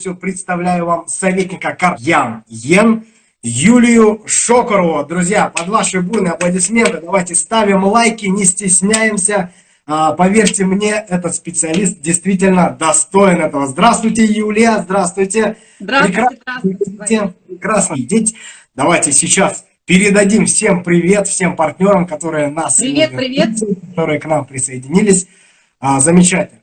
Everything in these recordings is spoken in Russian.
Все представляю вам советника Карьян Йен Юлию Шокорову. Друзья, под ваши бурные аплодисменты давайте ставим лайки, не стесняемся. А, поверьте мне, этот специалист действительно достоин этого. Здравствуйте, Юлия, здравствуйте. Здравствуйте, здравствуйте. Прекрасно видеть. Давайте сейчас передадим всем привет, всем партнерам, которые нас... Привет, привет. Которые к нам присоединились. А, замечательно.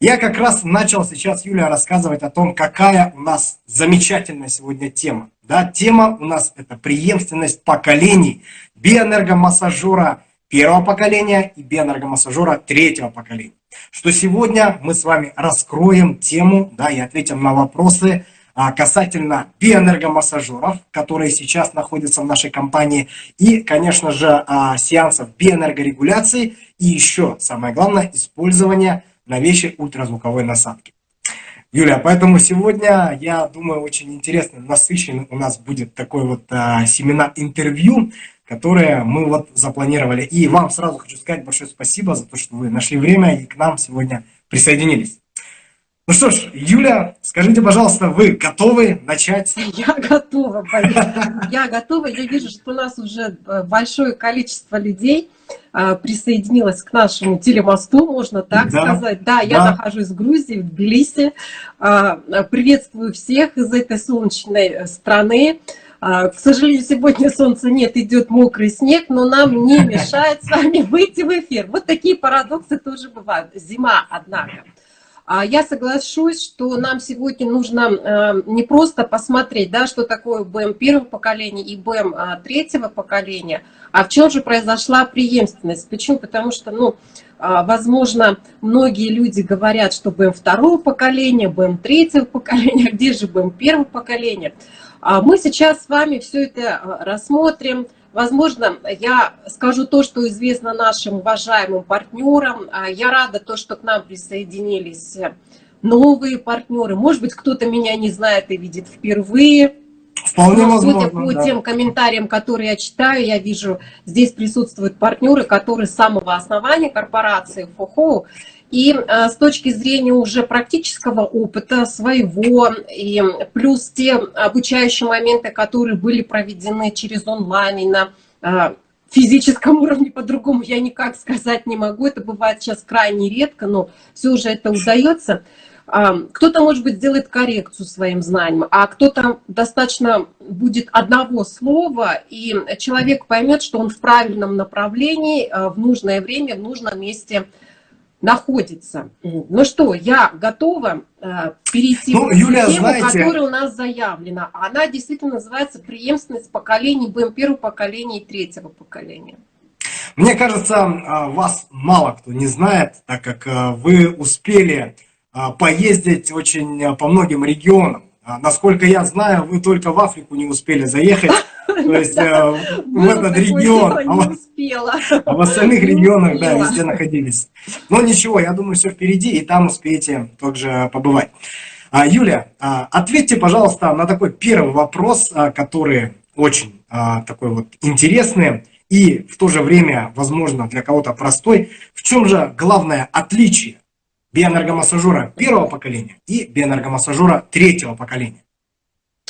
Я как раз начал сейчас, Юлия, рассказывать о том, какая у нас замечательная сегодня тема. Да, тема у нас это преемственность поколений биоэнергомассажера первого поколения и биоэнергомассажера третьего поколения. Что сегодня мы с вами раскроем тему да, и ответим на вопросы а, касательно биоэнергомассажеров, которые сейчас находятся в нашей компании, и, конечно же, а, сеансов биоэнергорегуляции, и еще, самое главное, использования новейшей ультразвуковой насадки. Юля, поэтому сегодня, я думаю, очень интересно, насыщенный у нас будет такой вот а, семинар-интервью, которое мы вот запланировали. И вам сразу хочу сказать большое спасибо за то, что вы нашли время и к нам сегодня присоединились. Ну что ж, Юля, скажите, пожалуйста, вы готовы начать? Я готова, Я готова. Я вижу, что у нас уже э, большое количество людей а, присоединилась к нашему телемосту, можно так да, сказать. Да, я да. нахожусь в Грузии, в Тбилиси. А, приветствую всех из этой солнечной страны. А, к сожалению, сегодня солнца нет, идет мокрый снег, но нам не мешает с вами выйти в эфир. Вот такие парадоксы тоже бывают. Зима, однако. А я соглашусь, что нам сегодня нужно э, не просто посмотреть, да, что такое БМ первого поколения и БМ а, третьего поколения, а в чем же произошла преемственность. Почему? Потому что, ну, а, возможно, многие люди говорят, что БМ второго поколения, БМ третьего поколения, где же БМ первого поколения. Мы сейчас с вами все это рассмотрим, Возможно, я скажу то, что известно нашим уважаемым партнерам. А, я рада то, что к нам присоединились новые партнеры. Может быть, кто-то меня не знает и видит впервые. Вполне Но, возможно, судя по да. тем комментариям, которые я читаю, я вижу, здесь присутствуют партнеры, которые с самого основания корпорации ФОХО и э, с точки зрения уже практического опыта своего, и плюс те обучающие моменты, которые были проведены через онлайн и на э, физическом уровне, по-другому я никак сказать не могу, это бывает сейчас крайне редко, но все же это удается. А, кто-то, может быть, сделает коррекцию своим знаниям, а кто-то достаточно будет одного слова, и человек поймет, что он в правильном направлении, э, в нужное время, в нужном месте находится. Ну что, я готова э, перейти ну, Юлия, тему, знаете... которая у нас заявлена. Она действительно называется преемственность поколений БМ первого поколения и третьего поколения. Мне кажется, э, вас мало кто не знает, так как э, вы успели э, поездить очень по многим регионам. Насколько я знаю, вы только в Африку не успели заехать. То есть э, в этот регион, а, а в остальных регионах, да, везде находились. Но ничего, я думаю, все впереди, и там успеете также побывать. А, Юля, а, ответьте, пожалуйста, на такой первый вопрос, который очень такой вот интересный и в то же время, возможно, для кого-то простой. В чем же главное отличие биоэнергомассажера первого поколения и биоэнергомассажера третьего поколения?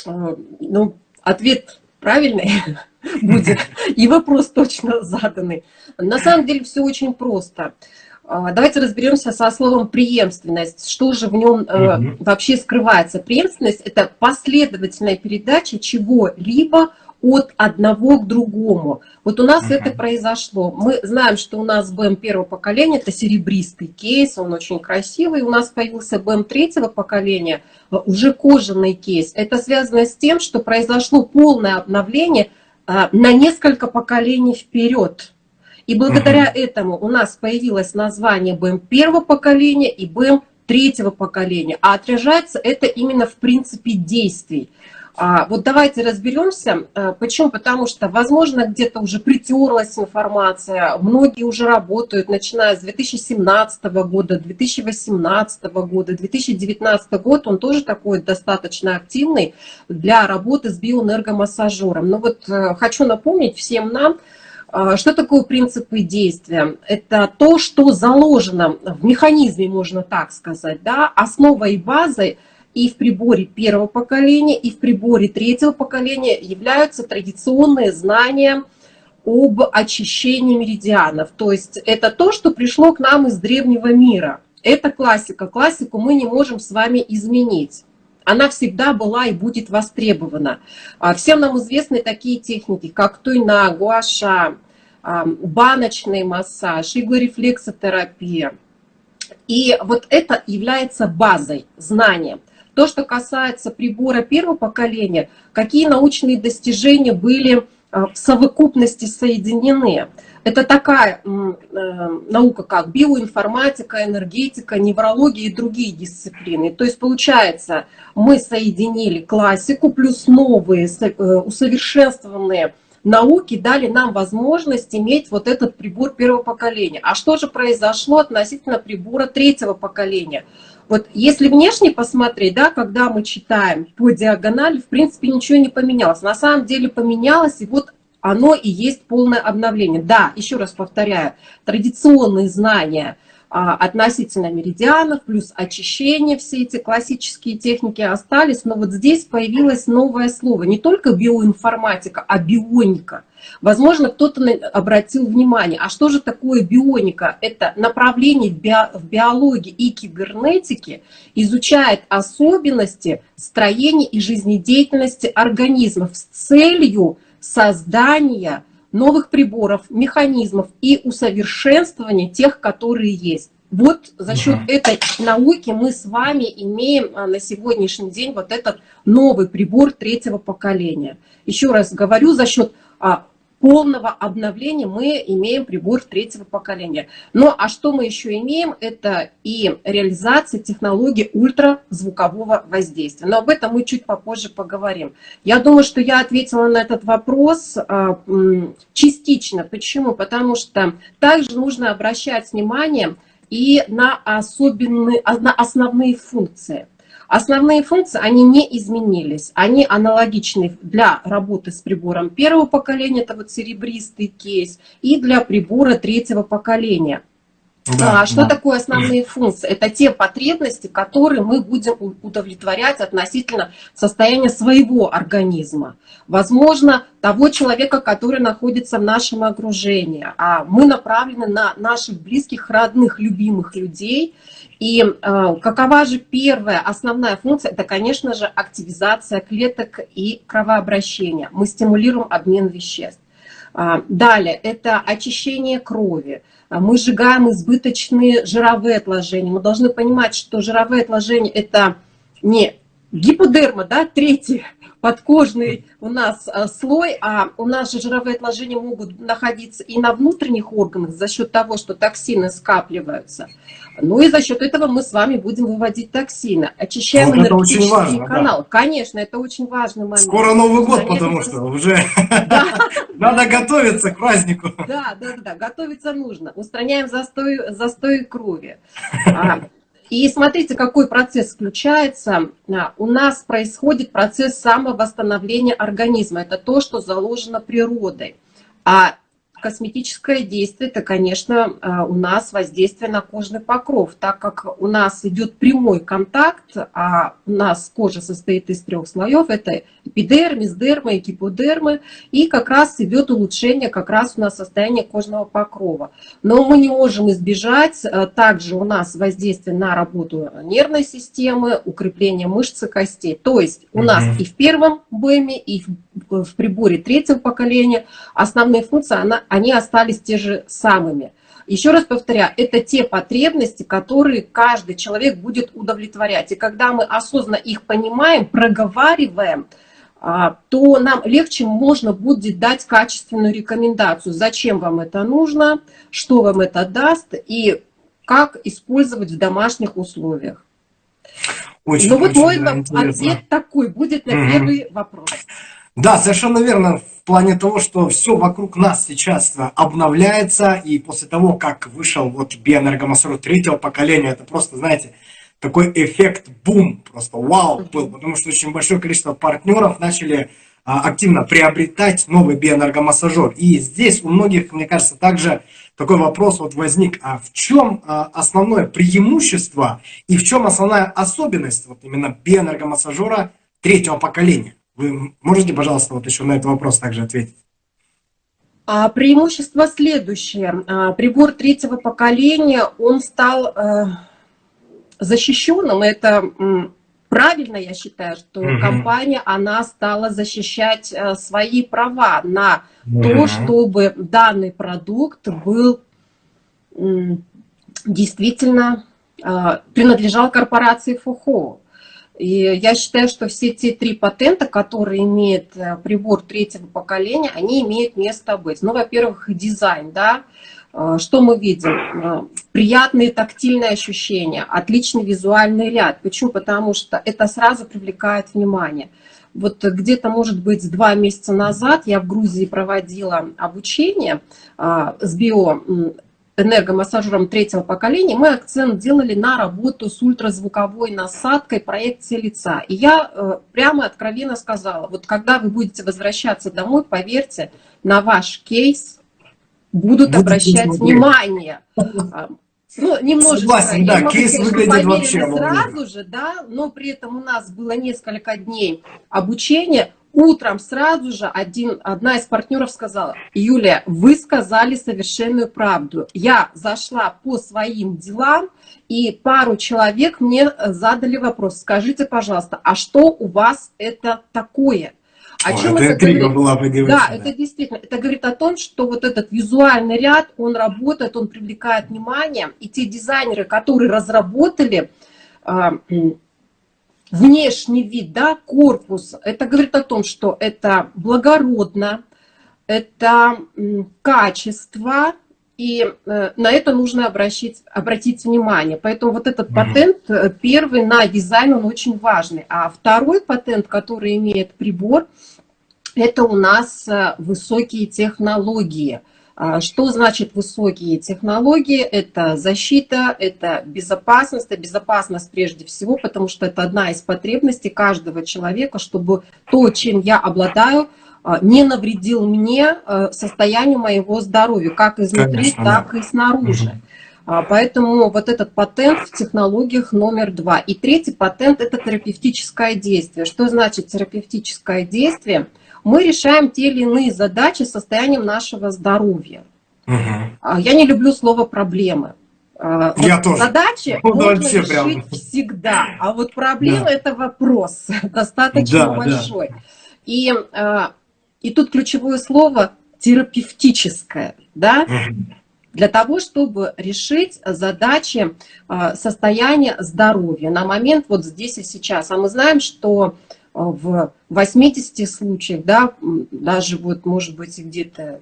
Ну, ответ правильный будет, и вопрос точно заданный. На самом деле все очень просто. А, давайте разберемся со словом преемственность. Что же в нем э, вообще скрывается? Преемственность – это последовательная передача чего-либо от одного к другому. Вот у нас -huh. это произошло. Мы знаем, что у нас БМ первого поколения, это серебристый кейс, он очень красивый. У нас появился БМ третьего поколения, э, уже кожаный кейс. Это связано с тем, что произошло полное обновление а, на несколько поколений вперед. И благодаря -huh. этому у нас появилось название БМ первого поколения и БМ третьего поколения. А отражается это именно в принципе действий. А, вот давайте разберемся. А, почему? Потому что, возможно, где-то уже притерлась информация, многие уже работают, начиная с 2017 года, 2018 года, 2019 год, он тоже такой достаточно активный для работы с биоэнергомассажером. Но вот э, хочу напомнить всем нам, а, что такое принципы действия? Это то, что заложено в механизме, можно так сказать, да, основой и базой – и в приборе первого поколения, и в приборе третьего поколения являются традиционные знания об очищении меридианов. То есть это то, что пришло к нам из древнего мира. Это классика. Классику мы не можем с вами изменить она всегда была и будет востребована. А, всем нам известны такие техники, как туйна, гуаша, баночный массаж, иглорефлексотерапия. И вот это является базой, знанием. То, что касается прибора первого поколения, какие научные достижения были а, в совокупности соединены. Это такая э, наука, как биоинформатика, энергетика, неврология и другие дисциплины. То есть, получается, мы соединили классику плюс новые э, усовершенствованные науки дали нам возможность иметь вот этот прибор первого поколения. А что же произошло относительно прибора третьего поколения? Вот если внешне посмотреть, да, когда мы читаем по диагонали, в принципе ничего не поменялось. На самом деле поменялось, и вот оно и есть полное обновление. Да, еще раз повторяю, традиционные знания относительно меридианов, плюс очищение, все эти классические техники остались, но вот здесь появилось новое слово, не только биоинформатика, а бионика. Возможно, кто-то обратил внимание, а что же такое бионика? Это направление в биологии и кибернетике изучает особенности строения и жизнедеятельности организмов с целью создания новых приборов, механизмов и усовершенствования тех, которые есть. Вот за счет угу. этой науки мы с вами имеем а, на сегодняшний день вот этот новый прибор третьего поколения. Еще раз говорю, за счет а, полного обновления мы имеем прибор третьего поколения. Ну а что мы еще имеем? Это и реализация технологии ультразвукового воздействия. Но об этом мы чуть попозже поговорим. Я думаю, что я ответила на этот вопрос а, частично. Почему? Потому что также нужно обращать внимание и на, особенные, на основные функции. Основные функции, они не изменились. Они аналогичны для работы с прибором первого поколения, это вот серебристый кейс, и для прибора третьего поколения. Да, а что да. такое основные функции? Это те потребности, которые мы будем удовлетворять относительно состояния своего организма. Возможно, того человека, который находится в нашем окружении. А мы направлены на наших близких, родных, любимых людей. И э, какова же первая основная функция? Это, конечно же, активизация клеток и кровообращение. Мы стимулируем обмен веществ. А, далее, это очищение крови. А, мы сжигаем избыточные жировые отложения. Мы должны понимать, что жировые отложения – это не гиподерма, да, третий подкожный у нас а, слой, а у нас же жировые отложения могут находиться и на внутренних органах за счет того, что токсины скапливаются. Ну и за счет этого мы с вами будем выводить токсины. Очищаем вот энергетический важно, канал. Да. Конечно, это очень важный момент. Скоро Новый год, Конечно. потому что уже надо готовиться к празднику. Да, да, да, готовиться нужно. Устраняем застой, застой крови. И смотрите, какой процесс включается. А, у нас происходит процесс самовосстановления организма. Это то, что заложено природой. А косметическое действие, это, конечно, э, у нас воздействие на кожный покров, так как у нас идет прямой контакт, а у нас кожа состоит из трех слоев, это эпидермис, дерма и гиподермы, и как раз идет улучшение как раз у нас состояния кожного покрова. Но мы не можем избежать э, также у нас воздействие на работу нервной системы, укрепление мышц и костей. То есть у нас и в первом БЭМе, и в приборе третьего поколения основные функции, она, они остались те же самыми. Еще раз повторяю, это те потребности, которые каждый человек будет удовлетворять. И когда мы осознанно их понимаем, проговариваем, а, то нам легче можно будет дать качественную рекомендацию, зачем вам это нужно, что вам это даст и как использовать в домашних условиях. Очень, ну вот мой ответ такой будет на первый вопрос. Да, совершенно верно, в плане того, что все вокруг нас сейчас обновляется, и после того, как вышел вот биоэнергомассор третьего поколения, это просто, знаете, такой эффект бум, просто вау был, потому что очень большое количество партнеров начали а, активно приобретать новый биоэнергомассажер. И здесь у многих, мне кажется, также такой вопрос вот возник, а в чем а, основное преимущество и в чем основная особенность вот именно биоэнергомассажера третьего поколения? Вы можете, пожалуйста, вот еще на этот вопрос также ответить? А преимущество следующее. А, прибор третьего поколения, он стал э, защищенным. Это правильно, я считаю, что угу. компания, она стала защищать э, свои права на угу. то, чтобы данный продукт был действительно э, принадлежал корпорации ФУХО. И я считаю, что все те три патента, которые имеет э, прибор третьего поколения, они имеют место быть. Ну, во-первых, дизайн, да, э, что мы видим? Э, приятные тактильные ощущения, отличный визуальный ряд. Почему? Потому что это сразу привлекает внимание. Вот где-то, может быть, два месяца назад я в Грузии проводила обучение с био энергомассажером третьего поколения, мы акцент делали на работу с ультразвуковой насадкой проекции лица. И я э, прямо откровенно сказала, вот когда вы будете возвращаться домой, поверьте, на ваш кейс будут Будете обращать смотреть. внимание. Ну, немножечко. Согласен, да, кейс выглядит вообще. Сразу же, да, но при этом у нас было несколько дней обучения. Утром сразу же один, одна из партнеров сказала, Юлия, вы сказали совершенную правду. Я зашла по своим делам, и пару человек мне задали вопрос, скажите, пожалуйста, а что у вас это такое? О чем это, это говорит? была бы Да, да, это действительно, это говорит о том, что вот этот визуальный ряд, он работает, он привлекает внимание, и те дизайнеры, которые разработали а, внешний вид, да, корпус, это говорит о том, что это благородно, это качество, и э, на это нужно обращать, обратить внимание. Поэтому вот этот патент, э, первый на дизайн, он очень важный. А второй патент, который имеет прибор, это у нас э, высокие технологии – что значит высокие технологии? Это защита, это безопасность, это безопасность прежде всего, потому что это одна из потребностей каждого человека, чтобы то, чем я обладаю, а, не навредил мне а, состоянию моего здоровья, как изнутри, Конечно, так да. и снаружи. Угу. Поэтому вот этот патент в технологиях номер два. И третий патент – это терапевтическое действие. Что значит терапевтическое действие? Мы решаем те или иные задачи состоянием нашего здоровья. Угу. Я не люблю слово «проблемы». А, Я вот тоже. Задачи ну, можно решить прям. всегда, а вот проблема да. – это вопрос достаточно да, большой. Да. И, а, и тут ключевое слово терапевтическое, да? Угу. Для того, чтобы решить задачи состояния здоровья на момент вот здесь и сейчас. А мы знаем, что в 80 случаях, да, даже вот, может быть, где-то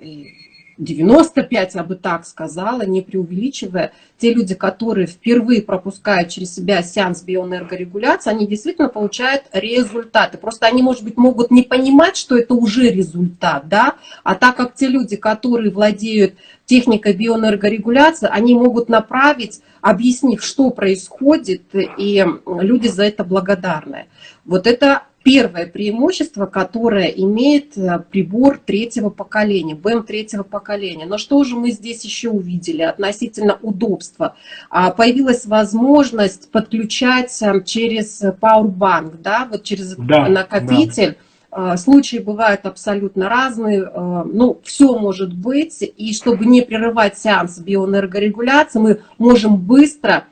95, я бы так сказала, не преувеличивая, те люди, которые впервые пропускают через себя сеанс биоэнергорегуляции, они действительно получают результаты. Просто они, может быть, могут не понимать, что это уже результат, да, а так как те люди, которые владеют техникой биоэнергорегуляции, они могут направить, объяснив, что происходит, и люди за это благодарны. Вот это первое преимущество, которое имеет э, прибор третьего поколения, БМ третьего поколения. Но что же мы здесь еще увидели относительно удобства? А, появилась возможность подключать э, через Powerbank, да, вот через да, накопитель. Да. Случаи бывают абсолютно разные, э, ну, все может быть, и чтобы не прерывать сеанс биоэнергорегуляции, мы можем быстро а,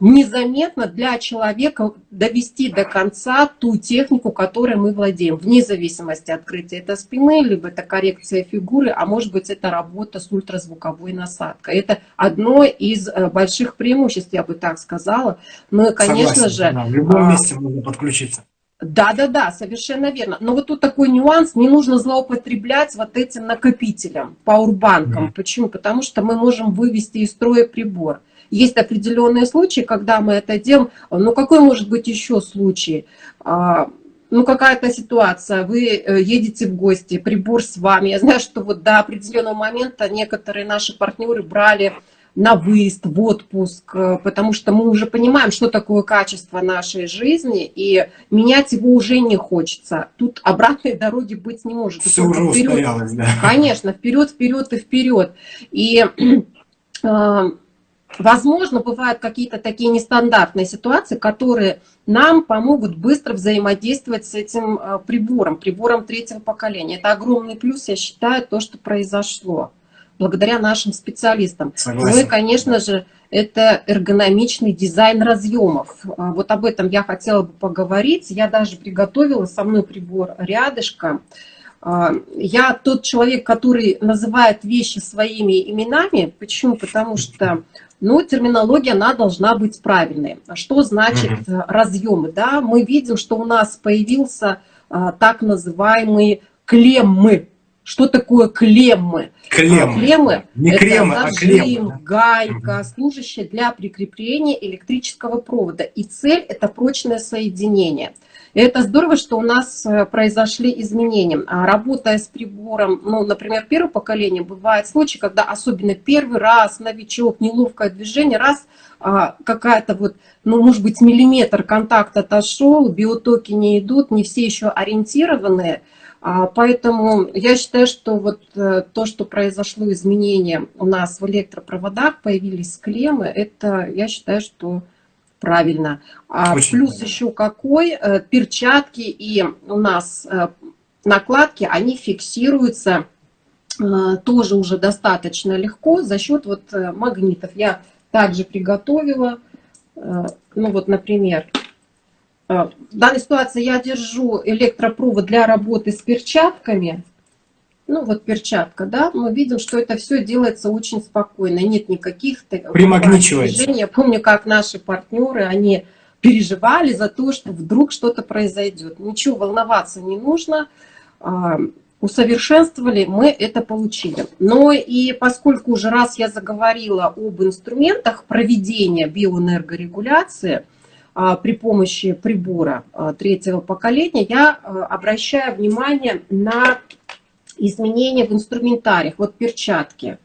незаметно для человека довести до конца ту технику, которой мы владеем, вне зависимости открытия это спины, либо это коррекция фигуры, а может быть это работа с ультразвуковой насадкой. Это одно из э, больших преимуществ, я бы так сказала. Но, конечно Согласен, же... Да, в любом а, месте можно подключиться. Да, да, да, совершенно верно. Но вот тут такой нюанс, не нужно злоупотреблять вот этим накопителем, пауэрбанком. Mm. Почему? Потому что мы можем вывести из строя прибор. Есть определенные случаи, когда мы это делаем. Ну, какой может быть еще случай? А, ну, какая-то ситуация, вы э, едете в гости, прибор с вами. Я знаю, что вот до определенного момента некоторые наши партнеры брали на выезд, в отпуск, э, потому что мы уже понимаем, что такое качество нашей жизни, и менять его уже не хочется. Тут обратной дороги быть не может. Все уже вперед. устоялось, да. Конечно, вперед, вперед и вперед. И э, возможно, бывают какие-то такие нестандартные ситуации, которые нам помогут быстро взаимодействовать с этим э, прибором, прибором третьего поколения. Это огромный плюс, я считаю, то, что произошло благодаря нашим специалистам. Согласен. Ну и, конечно же, это эргономичный дизайн разъемов. А, вот об этом я хотела бы поговорить. Я даже приготовила со мной прибор рядышком. А, я тот человек, который называет вещи своими именами. Почему? Потому что ну, терминология, она должна быть правильной. Что значит угу. разъемы? Да? Мы видим, что у нас появился а, так называемый клеммы. Что такое клеммы? Клеммы. Клеммы Не это кремы, зажим, а клеммы. гайка, угу. служащая для прикрепления электрического провода. И цель – это прочное соединение. И это здорово, что у нас э, произошли изменения. А работая с прибором, ну, например, первого поколения, бывают случаи, когда особенно первый раз новичок, неловкое движение, раз а, какая-то вот, ну, может быть, миллиметр контакт отошел, биотоки не идут, не все еще ориентированные. А, поэтому я считаю, что вот э, то, что произошло изменение у нас в электропроводах, появились клеммы, это, я считаю, что правильно. А Очень плюс правильно. еще какой, э, перчатки и у нас э, накладки, они фиксируются э, тоже уже достаточно легко за счет вот магнитов. Я также приготовила, ну вот, например, в данной ситуации я держу электропровод для работы с перчатками, ну вот перчатка, да, мы видим, что это все делается очень спокойно, нет никаких движений. Я помню, как наши партнеры, они переживали за то, что вдруг что-то произойдет. Ничего волноваться не нужно, а, усовершенствовали, мы это получили. Но и поскольку уже раз я заговорила об инструментах проведения биоэнергорегуляции, а, при помощи прибора а, третьего поколения, я обращаю внимание на изменения в инструментариях. Вот перчатки.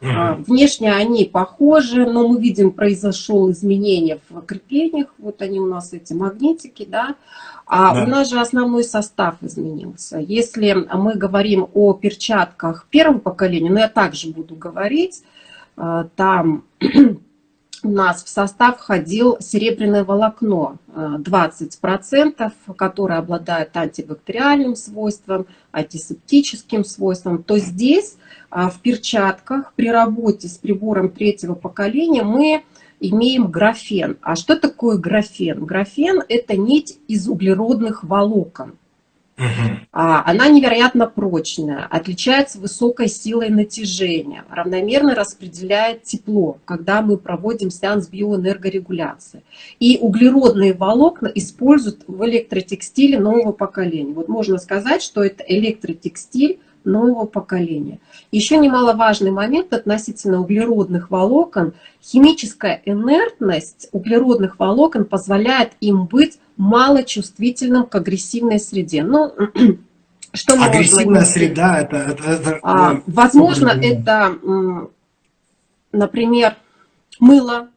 Угу. Внешне они похожи, но мы видим, произошло изменение в креплениях. Вот они у нас, эти магнитики, да. А да. у нас же основной состав изменился. Если мы говорим о перчатках первого поколения, но я также буду говорить, а, там у нас в состав входил серебряное волокно 20%, э, которое обладает антибактериальным свойством, антисептическим свойством, то здесь э, в перчатках при работе с прибором третьего поколения мы имеем графен. А что такое графен? Графен – это нить из углеродных волокон. А, она невероятно прочная, отличается высокой силой натяжения, равномерно распределяет тепло, когда мы проводим сеанс биоэнергорегуляции. И углеродные волокна используют в электротекстиле нового поколения. Вот можно сказать, что это электротекстиль нового поколения. Еще немаловажный момент относительно углеродных волокон. Химическая инертность углеродных волокон позволяет им быть малочувствительным к агрессивной среде. Ну, что Агрессивная среда, это... это, это а, ну, возможно, это, например, мыло,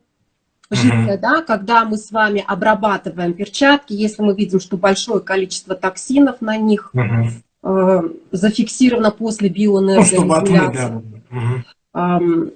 жидкое, угу. да, когда мы с вами обрабатываем перчатки, если мы видим, что большое количество токсинов на них угу. э, зафиксировано после биоэнергорегуляции. Ну, да. угу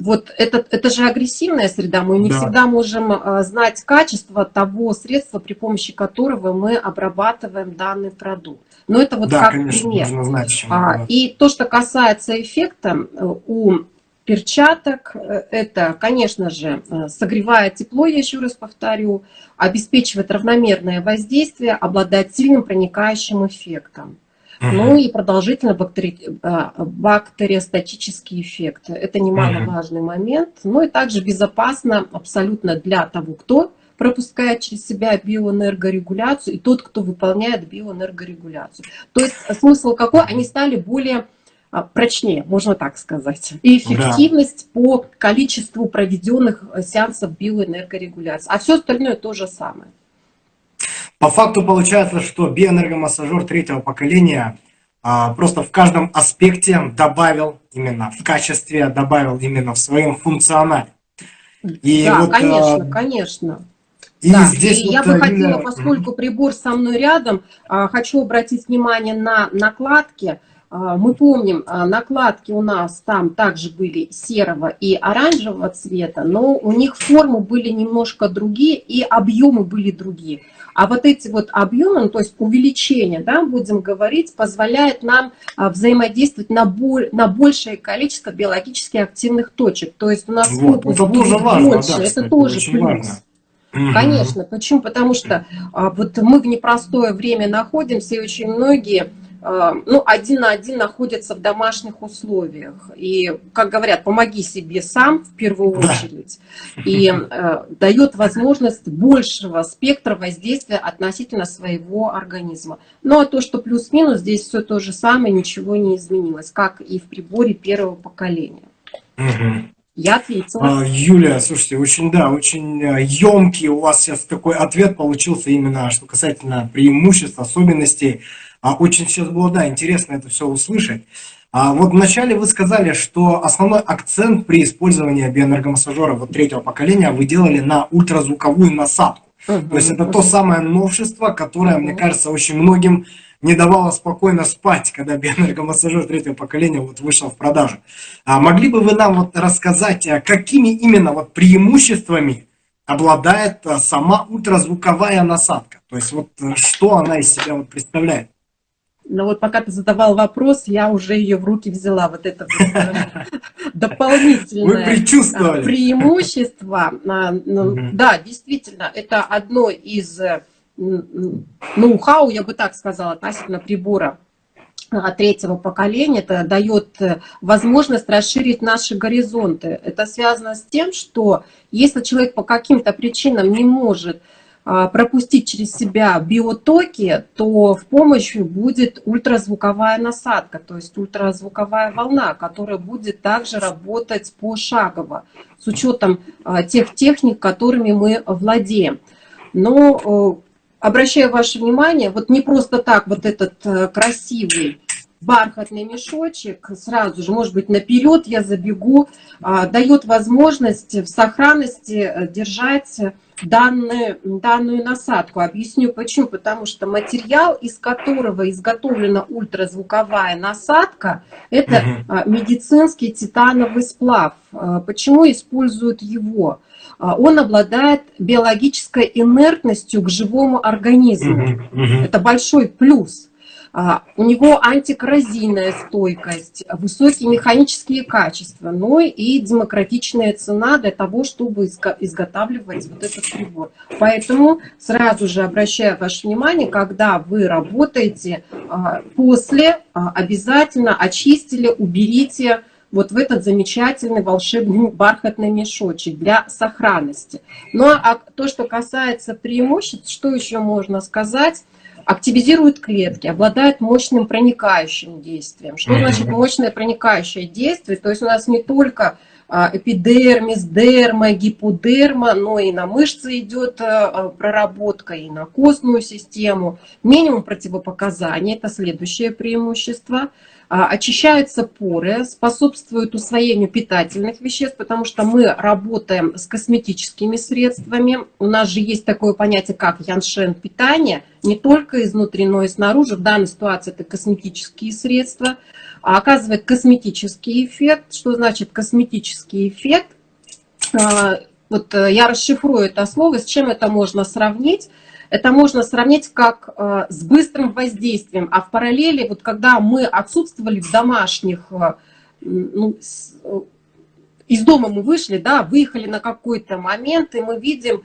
вот это, это же агрессивная среда, мы не да. всегда можем а, знать качество того средства, при помощи которого мы обрабатываем данный продукт. Но это вот да, как конечно, пример. Нужно знать, а, и то, что касается эффекта, э, у перчаток, э, это, конечно же, э, согревает тепло, я еще раз повторю, обеспечивает равномерное воздействие, обладает сильным проникающим эффектом. Ну и продолжительно бактери... А, бактериостатический эффект. Это немаловажный момент. Ну и также безопасно абсолютно для того, кто пропускает через себя биоэнергорегуляцию, и тот, кто выполняет биоэнергорегуляцию. То есть смысл какой? Они стали более а, прочнее, можно так сказать. И эффективность да. по количеству проведенных сеансов биоэнергорегуляции. А все остальное то же самое. По факту получается, что биоэнергомассажер третьего поколения а, просто в каждом аспекте добавил именно в качестве, добавил именно в своем функционале. И да, вот, конечно, а... конечно. И да, здесь и вот, я бы хотела, поскольку прибор со мной рядом, а, хочу обратить внимание на накладки. А, мы помним, накладки у нас там также были серого и оранжевого цвета, но у них формы были немножко другие и объемы были другие. А вот эти вот объемы, ну, то есть увеличение, да, будем говорить, позволяет нам взаимодействовать на, боль, на большее количество биологически активных точек. То есть у нас вот, будет тоже важно, больше, да, это тоже плюс. Важно. Конечно. Почему? Потому что а, вот мы в непростое время находимся, и очень многие а, ну, один на один находятся в домашних условиях. И, как говорят, помоги себе сам в первую очередь. И э, дает возможность большего спектра воздействия относительно своего организма. Ну, а то, что плюс-минус, здесь все то же самое, ничего не изменилось, как и в приборе первого поколения. Я ответила. А, Юлия, слушайте, очень, да, очень емкий э, у вас сейчас такой ответ получился именно, что касательно преимуществ, особенностей. А очень сейчас было, да, интересно это все услышать. А вот вначале вы сказали, что основной акцент при использовании биоэнергомассажера вот третьего поколения вы делали на ультразвуковую насадку. То есть это то самое новшество, которое, мне кажется, очень многим не давала спокойно спать, когда биоэнергомассажер третьего поколения вот вышел в продажу. А могли бы вы нам вот рассказать, а какими именно вот преимуществами обладает а, сама ультразвуковая насадка? То есть вот э, что она из себя вот представляет? Ну вот пока ты задавал вопрос, я уже ее в руки взяла, вот это э, дополнительное преимущество. Ну, да, действительно, это одно из э, ноу-хау, я бы так сказала, относительно прибора а, третьего поколения, это дает э, возможность расширить наши горизонты. Это связано с тем, что если человек по каким-то причинам не может а, пропустить через себя биотоки, то в помощь будет ультразвуковая насадка, то есть ультразвуковая волна, которая будет также работать пошагово, с учетом а, тех техник, которыми мы владеем. Но обращаю ваше внимание, вот не просто так вот этот э, красивый бархатный мешочек, сразу же, может быть, наперед я забегу, а, дает возможность в сохранности э, держать данную, данную насадку. Объясню почему. Потому что материал, из которого изготовлена ультразвуковая насадка, это угу. медицинский титановый сплав. А, почему используют его? А, он обладает биологической инертностью к живому организму. Угу, угу. Это большой плюс. А, у него антикоррозийная стойкость, высокие механические качества, но и демократичная цена для того, чтобы изготавливать вот этот прибор. Поэтому сразу же обращаю ваше внимание, когда вы работаете, а, после обязательно очистили, уберите вот в этот замечательный волшебный бархатный мешочек для сохранности. Ну а то, что касается преимуществ, что еще можно сказать? Активизирует клетки, обладает мощным проникающим действием. Что значит мощное проникающее действие? То есть у нас не только а, эпидермис, дерма, гиподерма, но и на мышцы идет а, проработка, и на костную систему. Минимум противопоказаний, это следующее преимущество – а, очищаются поры, способствуют усвоению питательных веществ, потому что мы работаем с косметическими средствами. У нас же есть такое понятие, как яншен питание, не только изнутри, но и снаружи. В данной ситуации это косметические средства. А оказывает косметический эффект. Что значит косметический эффект? А, вот э, я расшифрую это слово, с чем это можно сравнить. Это можно сравнить как э, с быстрым воздействием, а в параллели, вот когда мы отсутствовали в домашних, э, ну, с, э, из дома мы вышли, да, выехали на какой-то момент, и мы видим,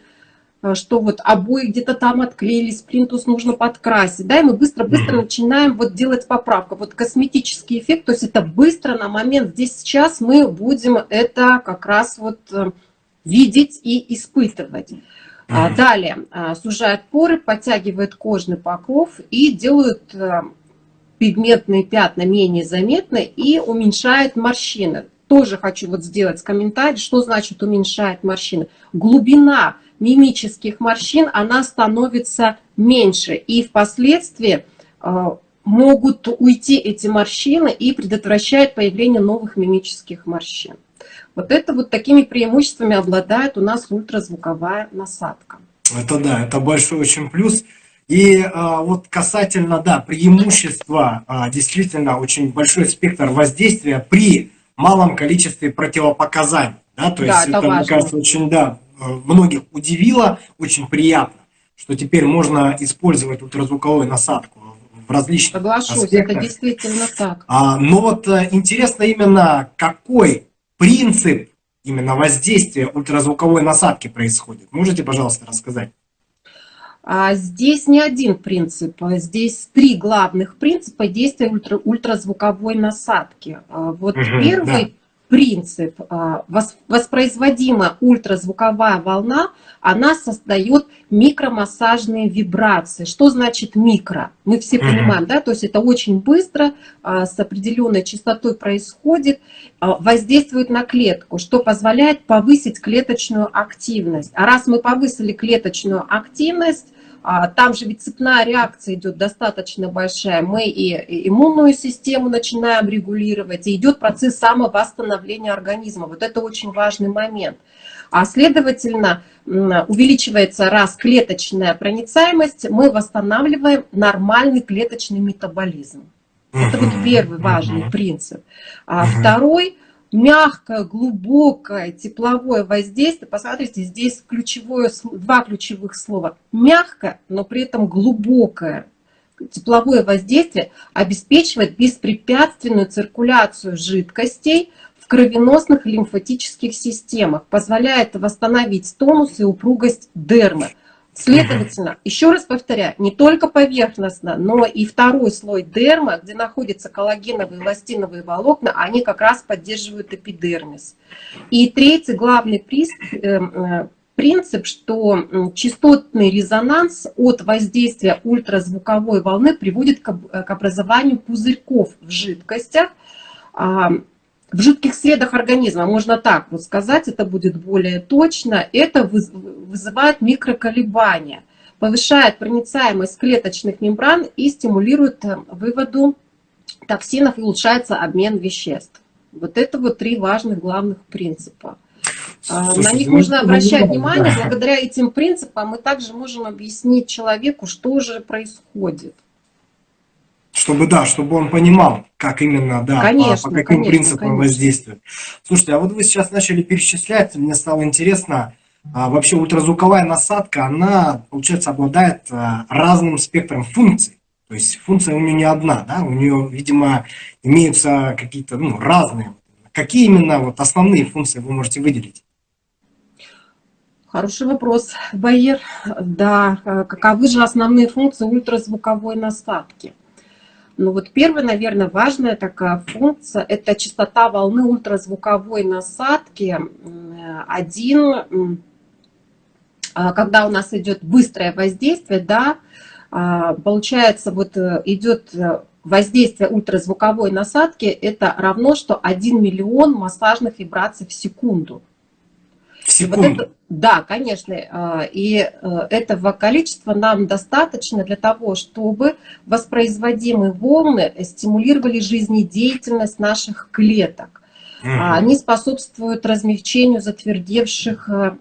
э, что вот обои где-то там отклеились, плинтус нужно подкрасить, да, и мы быстро-быстро начинаем вот делать поправку. Вот косметический эффект, то есть это быстро на момент, здесь сейчас мы будем это как раз вот э, видеть и испытывать. А, далее а, сужает поры, подтягивает кожный покров и делают э, пигментные пятна менее заметны и уменьшает морщины. Тоже хочу вот сделать комментарий, что значит уменьшает морщины. Глубина мимических морщин, она становится меньше. И впоследствии э, могут уйти эти морщины и предотвращает появление новых мимических морщин. Вот это вот такими преимуществами обладает у нас ультразвуковая насадка. Это да, это большой очень плюс. И а, вот касательно, да, преимущества, а, действительно очень большой спектр воздействия при малом количестве противопоказаний. Да, то да, есть это, это мне кажется, очень, да, многих удивило, очень приятно, что теперь можно использовать ультразвуковую насадку в различных Соглашусь, аспектах. это действительно так. А, но вот э, интересно именно, какой принцип именно воздействия ультразвуковой насадки происходит. Можете, пожалуйста, рассказать? А здесь не один принцип, здесь три главных принципа действия ультра, ультразвуковой насадки. А вот угу, первый да принцип. А, воспроизводимая ультразвуковая волна, она создает микромассажные вибрации. Что значит микро? Мы все понимаем, да, то есть это очень быстро, а, с определенной частотой происходит, а, воздействует на клетку, что позволяет повысить клеточную активность. А раз мы повысили клеточную активность, там же ведь цепная реакция идет достаточно большая. Мы и иммунную систему начинаем регулировать, и идет процесс самовосстановления организма. Вот это очень важный момент. А следовательно, увеличивается раз клеточная проницаемость, мы восстанавливаем нормальный клеточный метаболизм. Это вот первый важный принцип. А второй мягкое, глубокое тепловое воздействие. Посмотрите, здесь ключевое, два ключевых слова. Мягкое, но при этом глубокое тепловое воздействие обеспечивает беспрепятственную циркуляцию жидкостей в кровеносных и лимфатических системах, позволяет восстановить тонус и упругость дермы. Следовательно, еще раз повторяю, не только поверхностно, но и второй слой дерма, где находятся коллагеновые эластиновые волокна, они как раз поддерживают эпидермис. И третий главный э, э, принцип, что частотный резонанс от воздействия ультразвуковой волны приводит к образованию пузырьков в жидкостях, а, в жидких средах организма, можно так вот сказать, это будет более точно, это вызывает микроколебания, повышает проницаемость клеточных мембран и стимулирует э, выводу токсинов и улучшается обмен веществ. Вот это вот три важных главных принципа. А, Слушайте, На них ну, нужно обращать внимание. Благодаря этим принципам мы также можем объяснить человеку, что же происходит чтобы, да, чтобы он понимал, как именно, да, конечно, по, по каким конечно, принципам конечно. воздействует. Слушайте, а вот вы сейчас начали перечислять, мне стало интересно, а, вообще ультразвуковая насадка, она, получается, обладает а, разным спектром функций. То есть функция у нее не одна, да, у нее, видимо, имеются какие-то ну, разные. Какие именно вот основные функции вы можете выделить? Хороший вопрос, Байер. Да, а, каковы же основные функции ультразвуковой насадки? Ну вот первая, наверное, важная такая функция – это частота волны ультразвуковой насадки. Один, а, когда у нас идет быстрое воздействие, да, а, получается, вот э, идет э, воздействие ультразвуковой насадки, это равно, что 1 миллион массажных вибраций в секунду. В секунду? Вот это, да, конечно. Э, и э, этого количества нам достаточно для того, чтобы воспроизводимые волны стимулировали жизнедеятельность наших клеток. Угу. Они способствуют размягчению затвердевших э,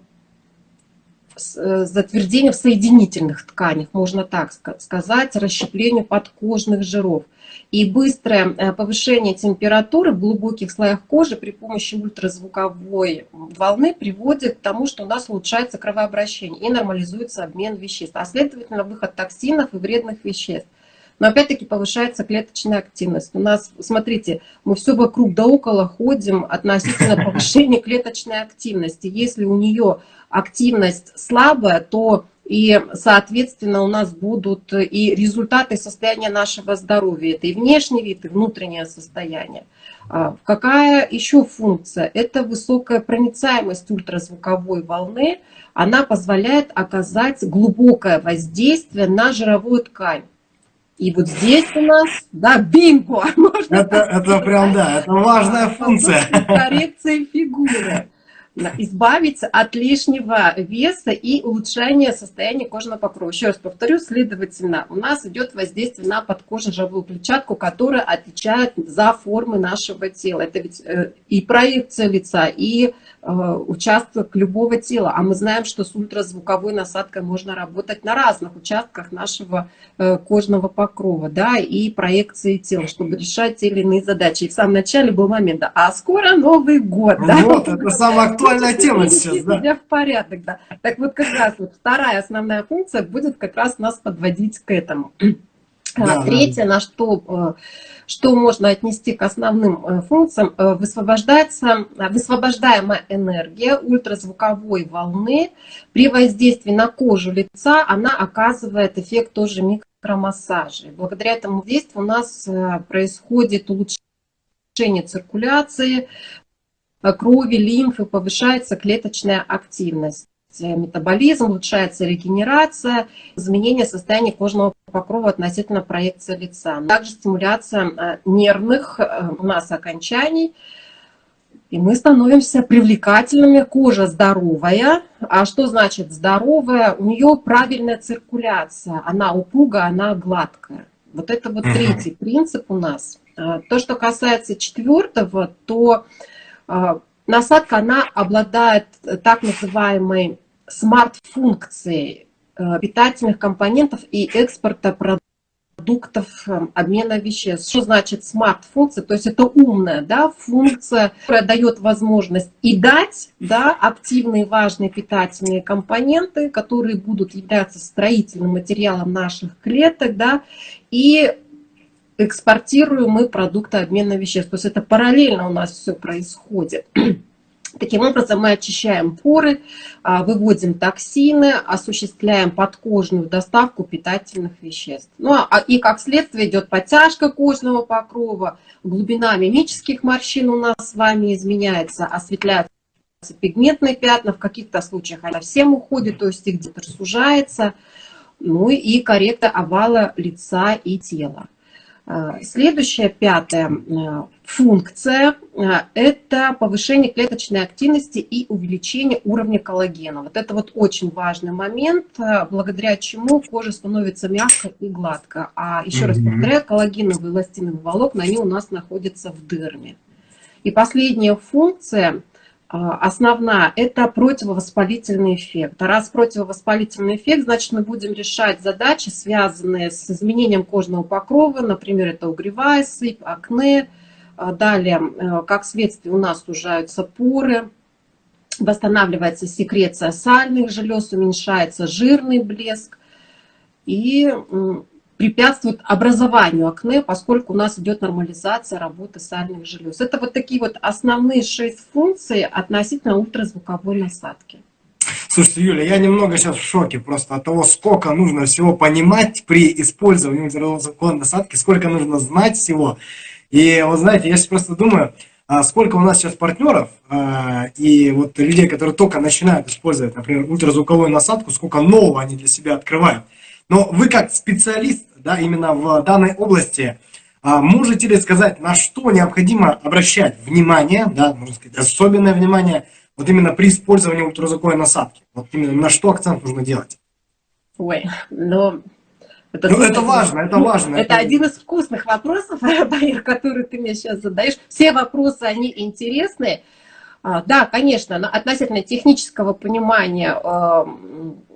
затвердению в соединительных тканях, можно так сказать, расщеплению подкожных жиров и быстрое э, повышение температуры в глубоких слоях кожи при помощи ультразвуковой волны приводит к тому, что у нас улучшается кровообращение и нормализуется обмен веществ, а следовательно выход токсинов и вредных веществ. Но опять-таки повышается клеточная активность. У нас, смотрите, мы все вокруг да около ходим относительно повышения клеточной активности. Если у нее активность слабая, то и, соответственно, у нас будут и результаты состояния нашего здоровья. Это и внешний вид, и внутреннее состояние. А, какая еще функция? Это высокая проницаемость ультразвуковой волны. Она позволяет оказать глубокое воздействие на жировую ткань. И вот здесь у нас, да, бинго! Можно это, это прям, да, это важная функция. Коррекция фигуры. Избавиться от лишнего веса и улучшения состояния кожного покрова. Еще раз повторю, следовательно, у нас идет воздействие на подкожно-жировую клетчатку, которая отвечает за формы нашего тела. Это ведь э, и проекция лица, и участок любого тела. А мы знаем, что с ультразвуковой насадкой можно работать на разных участках нашего э, кожного покрова, да, и проекции тела, чтобы решать те или иные задачи. И в самом начале был момент, да, а скоро Новый год, да? Вот, это самая актуальная тема сейчас, да. себя в порядок, да. Так вот, как раз вот вторая основная функция будет как раз нас подводить к этому. Да, Третье, да. на что, э, что можно отнести к основным э, функциям, э, высвобождается, высвобождаемая энергия ультразвуковой волны при воздействии на кожу лица, она оказывает эффект тоже микромассажа. Благодаря этому действию у нас происходит улучшение циркуляции, крови, лимфы, повышается клеточная активность метаболизм, улучшается регенерация, изменение состояния кожного покрова относительно проекции лица. Также стимуляция э, нервных э, у нас окончаний, и мы становимся привлекательными, кожа здоровая. А что значит здоровая? У нее правильная циркуляция, она упругая, она гладкая. Вот это вот третий принцип у нас. Э, то, что касается четвертого, то насадка, она обладает так называемой смарт-функцией э, питательных компонентов и экспорта продуктов э, обмена веществ. Что значит смарт-функция? То есть это умная да, функция, которая дает возможность и дать да, активные важные питательные компоненты, которые будут являться строительным материалом наших клеток, да, и экспортируем мы продукты обмена веществ. То есть это параллельно у нас все происходит. Таким образом, мы очищаем поры, а, выводим токсины, осуществляем подкожную доставку питательных веществ. Ну, а, и как следствие идет подтяжка кожного покрова, глубина мимических морщин у нас с вами изменяется, осветляются пигментные пятна, в каких-то случаях они совсем уходят, то есть их где-то сужается, ну и коррекция овала лица и тела. А, следующая, пятая а, функция а, – это повышение клеточной активности и увеличение уровня коллагена. Вот это вот очень важный момент, благодаря чему кожа становится мягкой и гладкой. А еще mm -hmm. раз повторяю, коллагеновые эластиновые волокна, они у нас находятся в дерме. И последняя функция – основная – это противовоспалительный эффект. А раз противовоспалительный эффект, значит, мы будем решать задачи, связанные с изменением кожного покрова, например, это угревая сыпь, акне. А, далее, э, как следствие, у нас сужаются поры, восстанавливается секреция сальных желез, уменьшается жирный блеск. И препятствует образованию акне, поскольку у нас идет нормализация работы сальных желез. Это вот такие вот основные шесть функций относительно ультразвуковой насадки. Слушайте, Юля, я немного сейчас в шоке просто от того, сколько нужно всего понимать при использовании ультразвуковой насадки, сколько нужно знать всего. И вот знаете, я сейчас просто думаю, а сколько у нас сейчас партнеров а, и вот людей, которые только начинают использовать, например, ультразвуковую насадку, сколько нового они для себя открывают. Но вы как специалист да, именно в данной области, а, можете ли сказать, на что необходимо обращать внимание, да, можно сказать, особенное внимание, вот именно при использовании ультразвуковой насадки? Вот именно на что акцент нужно делать? Ой, ну... Это, ну, это важно, это важно. Это, это один из вкусных вопросов, Баир, который ты мне сейчас задаешь. Все вопросы, они интересные. А, да, конечно, относительно технического понимания а,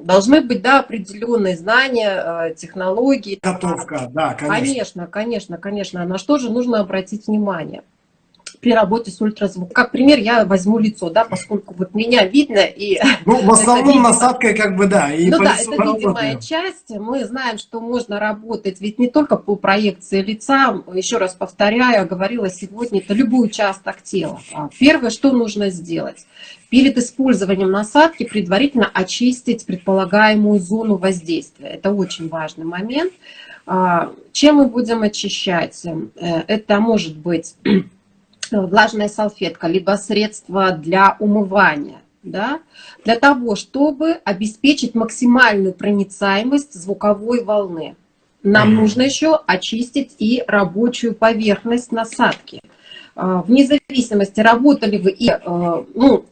должны быть да, определенные знания, а, технологии. Готовка, да, конечно. Конечно, конечно, конечно. На что же нужно обратить внимание? При работе с ультразвуком. Как пример я возьму лицо, да, поскольку вот меня видно и... Ну, в основном насадкой как бы, да. И ну да, это видимая часть. Мы знаем, что можно работать ведь не только по проекции лица, еще раз повторяю, говорила сегодня, это любой участок тела. А первое, что нужно сделать? Перед использованием насадки предварительно очистить предполагаемую зону воздействия. Это очень важный момент. А, чем мы будем очищать? Э, это может быть влажная салфетка, либо средство для умывания, да, для того, чтобы обеспечить максимальную проницаемость звуковой волны. Нам нужно еще очистить и рабочую поверхность насадки. А, вне зависимости, работали вы и, а, ну,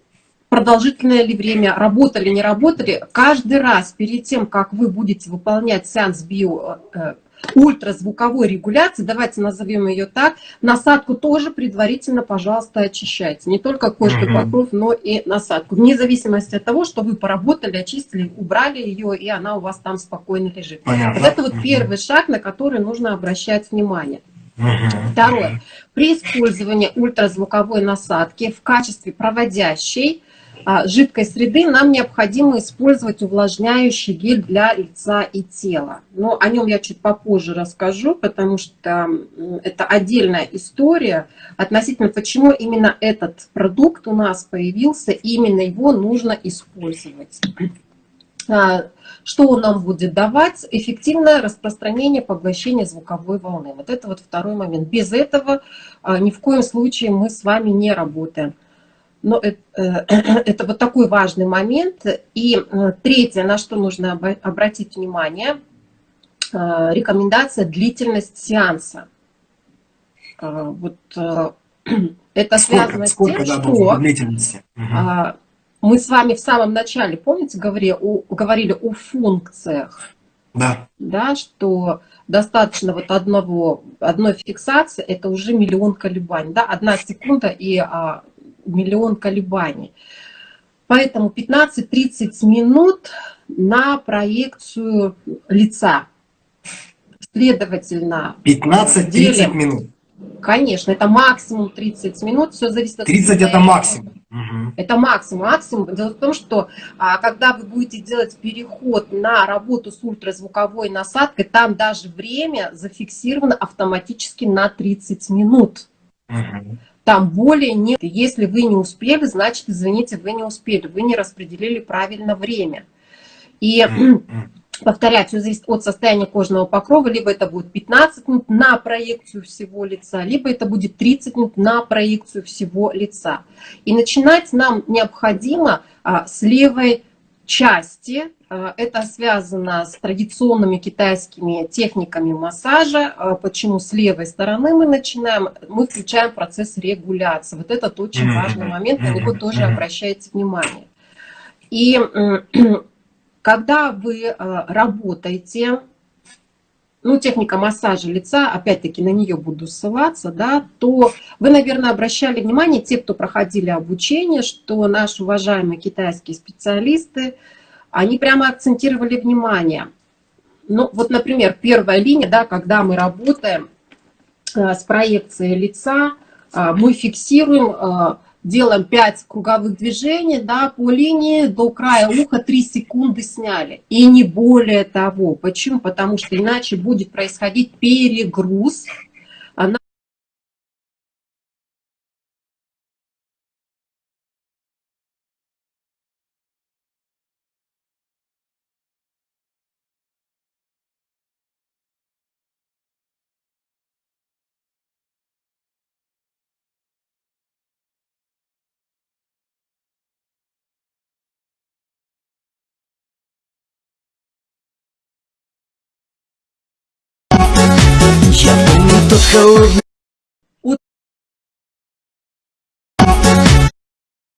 продолжительное ли время, работали, не работали. Каждый раз перед тем, как вы будете выполнять сеанс био э, ультразвуковой регуляции, давайте назовем ее так, насадку тоже предварительно, пожалуйста, очищайте. Не только кожный покров, но и насадку. Вне зависимости от того, что вы поработали, очистили, убрали ее, и она у вас там спокойно лежит. Понятно. Вот это вот первый шаг, на который нужно обращать внимание. Второе. При использовании ультразвуковой насадки в качестве проводящей жидкой среды нам необходимо использовать увлажняющий гель для лица и тела. Но о нем я чуть попозже расскажу, потому что это отдельная история относительно, почему именно этот продукт у нас появился, именно его нужно использовать. А, что он нам будет давать? Эффективное распространение поглощения звуковой волны. Вот это вот второй момент. Без этого а, ни в коем случае мы с вами не работаем. Но это, э, это вот такой важный момент. И э, третье, на что нужно обратить внимание, э, рекомендация длительность сеанса. Вот это связано сколько, с тем, что длительности? Угу. мы с вами в самом начале, помните, говорили о, говорили о функциях. Да. Да, что достаточно вот одного, одной фиксации, это уже миллион колебаний. Да, одна секунда и а, миллион колебаний. Поэтому 15-30 минут на проекцию лица. Следовательно, 15-30 минут. Конечно, это максимум 30 минут, все зависит от... 30 это максимум. Угу. Это максимум. Максимум. Дело в том, что а, когда вы будете делать переход на работу с ультразвуковой насадкой, там даже время зафиксировано автоматически на 30 минут. Угу. Там более нет. Если вы не успели, значит, извините, вы не успели, вы не распределили правильно время. И повторять, все зависит от состояния кожного покрова, либо это будет 15 минут на проекцию всего лица, либо это будет 30 минут на проекцию всего лица. И начинать нам необходимо а, с левой части. Э, это связано с традиционными китайскими техниками массажа. Э, почему с левой стороны мы начинаем? Мы включаем процесс регуляции. Вот этот очень важный момент, на него тоже обращайте внимание. И когда вы э, работаете ну, техника массажа лица, опять-таки на нее буду ссылаться, да, то вы, наверное, обращали внимание, те, кто проходили обучение, что наши уважаемые китайские специалисты, они прямо акцентировали внимание. Ну, вот, например, первая линия, да, когда мы работаем э, с проекцией лица, э, мы фиксируем э, делаем 5 круговых движений да, по линии до края уха 3 секунды сняли. И не более того. Почему? Потому что иначе будет происходить перегруз. Она тот холодный...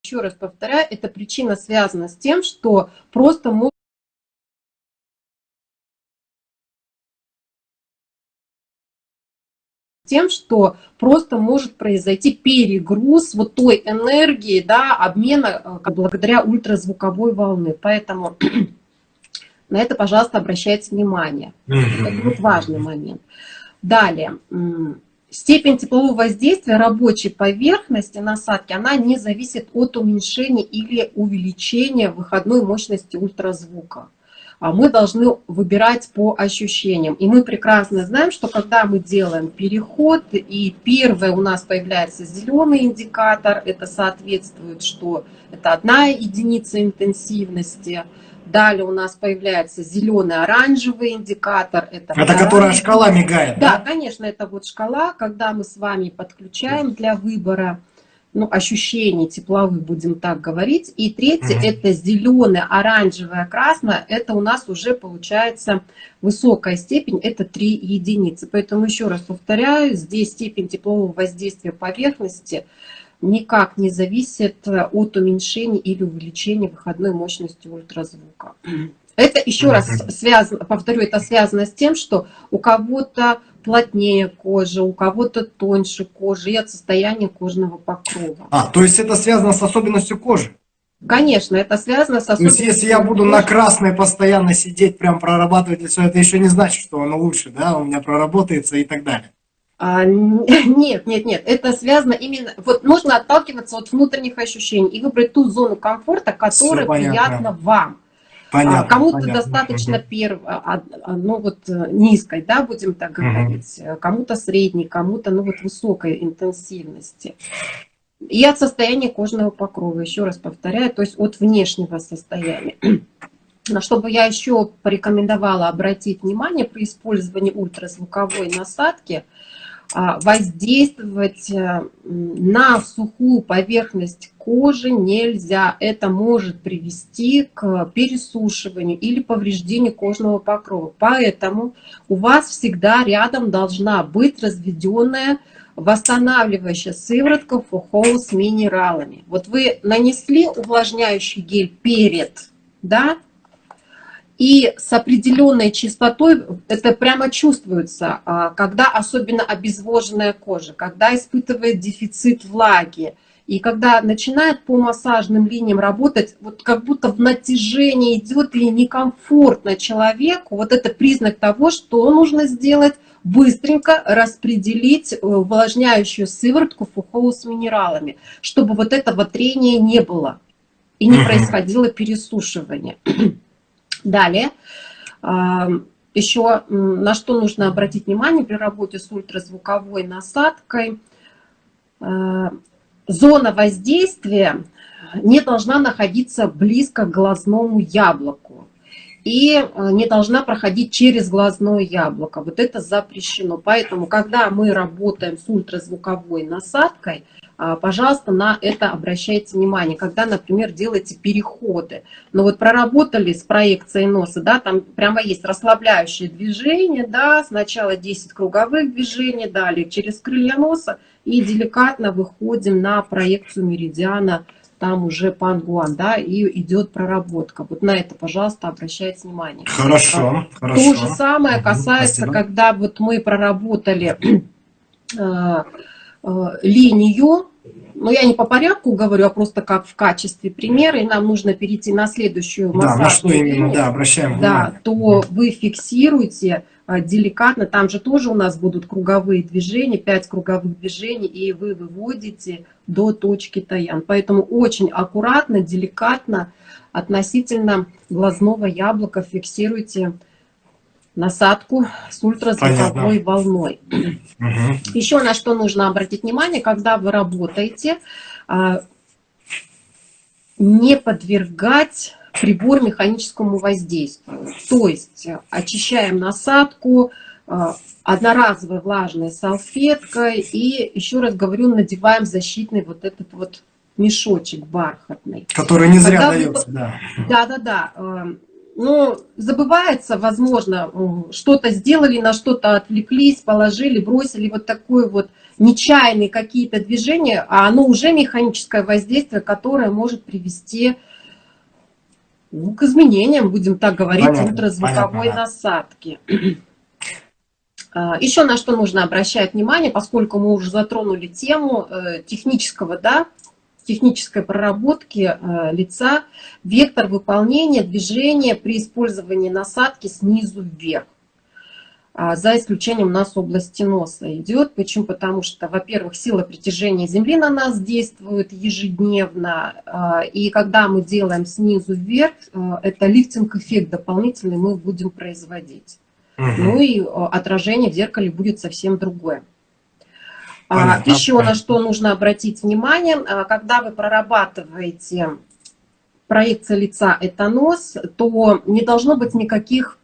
Еще раз повторяю, эта причина связана с тем, что просто мы тем, что просто может произойти перегруз вот той энергии, да, обмена э, благодаря ультразвуковой волны. Поэтому на это, пожалуйста, обращайте внимание. Это вот важный момент. Далее, степень теплового воздействия рабочей поверхности насадки, она не зависит от уменьшения или увеличения выходной мощности ультразвука. А мы должны выбирать по ощущениям. И мы прекрасно знаем, что когда мы делаем переход, и первое у нас появляется зеленый индикатор, это соответствует, что это одна единица интенсивности – Далее у нас появляется зеленый оранжевый индикатор. Это, это которая шкала мигает, да? Да, конечно, это вот шкала, когда мы с вами подключаем для выбора ну, ощущений тепловых, будем так говорить. И третье, угу. это зеленый, оранжевое, красное. Это у нас уже получается высокая степень, это 3 единицы. Поэтому еще раз повторяю, здесь степень теплового воздействия поверхности – никак не зависит от уменьшения или увеличения выходной мощности ультразвука. Это еще раз связано, повторю, это связано с тем, что у кого-то плотнее кожа, у кого-то тоньше кожа и от состояния кожного покрова. А, то есть это связано с особенностью кожи? Конечно, это связано с особенностью То есть если я буду на красной постоянно сидеть, прям прорабатывать все, это еще не значит, что оно лучше, да, у меня проработается и так далее. А, нет, нет, нет, это связано именно, вот нужно отталкиваться от внутренних ощущений и выбрать ту зону комфорта, которая приятна вам. Понятно, Кому-то достаточно угу. перв, а, а, ну вот э, низкой, да, будем так говорить, угу. кому-то средней, кому-то ну вот высокой интенсивности. И от состояния кожного покрова, еще раз повторяю, то есть от внешнего состояния. На что бы я еще порекомендовала обратить внимание при использовании ультразвуковой насадки – а, воздействовать э, на сухую поверхность кожи нельзя. Это может привести к пересушиванию или повреждению кожного покрова. Поэтому у вас всегда рядом должна быть разведенная восстанавливающая сыворотка фухоу с минералами. Вот вы нанесли увлажняющий гель перед, да, и с определенной частотой это прямо чувствуется, а, когда особенно обезвоженная кожа, когда испытывает дефицит влаги, и когда начинает по массажным линиям работать, вот как будто в натяжении идет и некомфортно человеку, вот это признак того, что нужно сделать, быстренько распределить э, увлажняющую сыворотку фухоу с минералами, чтобы вот этого трения не было и не происходило пересушивание. Далее, еще на что нужно обратить внимание при работе с ультразвуковой насадкой. А, зона воздействия не должна находиться близко к глазному яблоку и а, не должна проходить через глазное яблоко. Вот это запрещено. Поэтому, когда мы работаем с ультразвуковой насадкой, а, пожалуйста, на это обращайте внимание, когда, например, делаете переходы. Но вот проработали с проекцией носа, да, там прямо есть расслабляющее движение, да, сначала 10 круговых движений, далее через крылья носа и деликатно выходим на проекцию меридиана, там уже пангуан, да, и идет проработка. Вот на это, пожалуйста, обращайте внимание. Хорошо, а, хорошо. То же самое касается, Спасибо. когда вот мы проработали а, линию, но я не по порядку говорю, а просто как в качестве примера, и нам нужно перейти на следующую массажную да, на что линию, именно, да, обращаем внимание. Да, то вы фиксируете э, деликатно, там же тоже у нас будут круговые движения, 5 круговых движений, и вы выводите до точки таян. Поэтому очень аккуратно, деликатно относительно глазного яблока фиксируйте насадку с ультразвуковой Понятно. волной. Угу. Еще на что нужно обратить внимание, когда вы работаете, а, не подвергать прибор механическому воздействию. То есть очищаем насадку а, одноразовой влажной салфеткой и, еще раз говорю, надеваем защитный вот этот вот мешочек бархатный. Который не зря Когда дается, вы... да. Да-да-да ну, забывается, возможно, что-то сделали, на что-то отвлеклись, положили, бросили вот такое вот нечаянные какие-то движения, а оно уже механическое воздействие, которое может привести ну, к изменениям, будем так говорить, понятно, ультразвуковой понятно, насадки. А, Еще на что нужно обращать внимание, поскольку мы уже затронули тему э, технического да, технической проработки э, лица вектор выполнения движения при использовании насадки снизу вверх. А, за исключением у нас области носа идет. Почему? Потому что, во-первых, сила притяжения Земли на нас действует ежедневно. А, и когда мы делаем снизу вверх, э, это лифтинг-эффект дополнительный мы будем производить. Угу. Ну и э, отражение в зеркале будет совсем другое. А, Понятно. Еще на что нужно обратить внимание, а, когда вы прорабатываете проекция лица это нос, то не должно быть никаких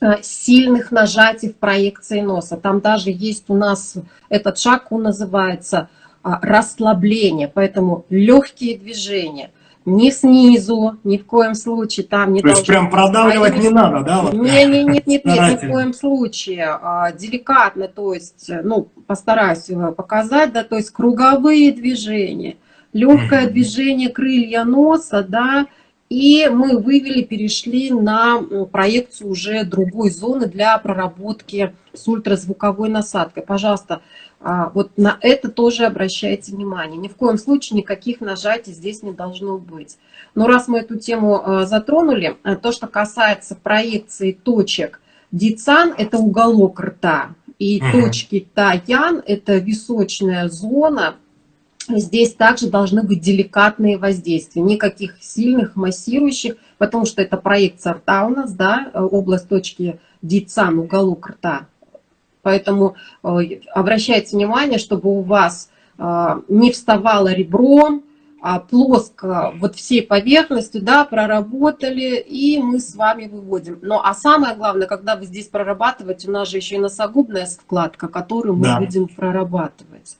а, сильных нажатий в проекции носа. Там даже есть у нас этот шаг, он называется расслабление, поэтому легкие движения. Не снизу, ни в коем случае там не То есть прям продавливать не надо, да? Вот? Не, не, нет, нет, нет, ни в коем случае. А, деликатно, то есть, ну, постараюсь показать, да, то есть круговые движения, легкое движение крылья носа, да, и мы вывели, перешли на проекцию уже другой зоны для проработки с ультразвуковой насадкой. Пожалуйста, вот на это тоже обращайте внимание. Ни в коем случае никаких нажатий здесь не должно быть. Но раз мы эту тему а, затронули, а, то, что касается проекции точек Дицан, это уголок рта, и угу. точки Таян, это височная зона, Здесь также должны быть деликатные воздействия, никаких сильных массирующих, потому что это проекция рта у нас, да, область точки Дицан, уголок рта. Поэтому э, обращайте внимание, чтобы у вас э, не вставало ребро, а плоско вот всей поверхностью, да, проработали, и мы с вами выводим. Но, а самое главное, когда вы здесь прорабатываете, у нас же еще и носогубная складка, которую мы да. будем прорабатывать.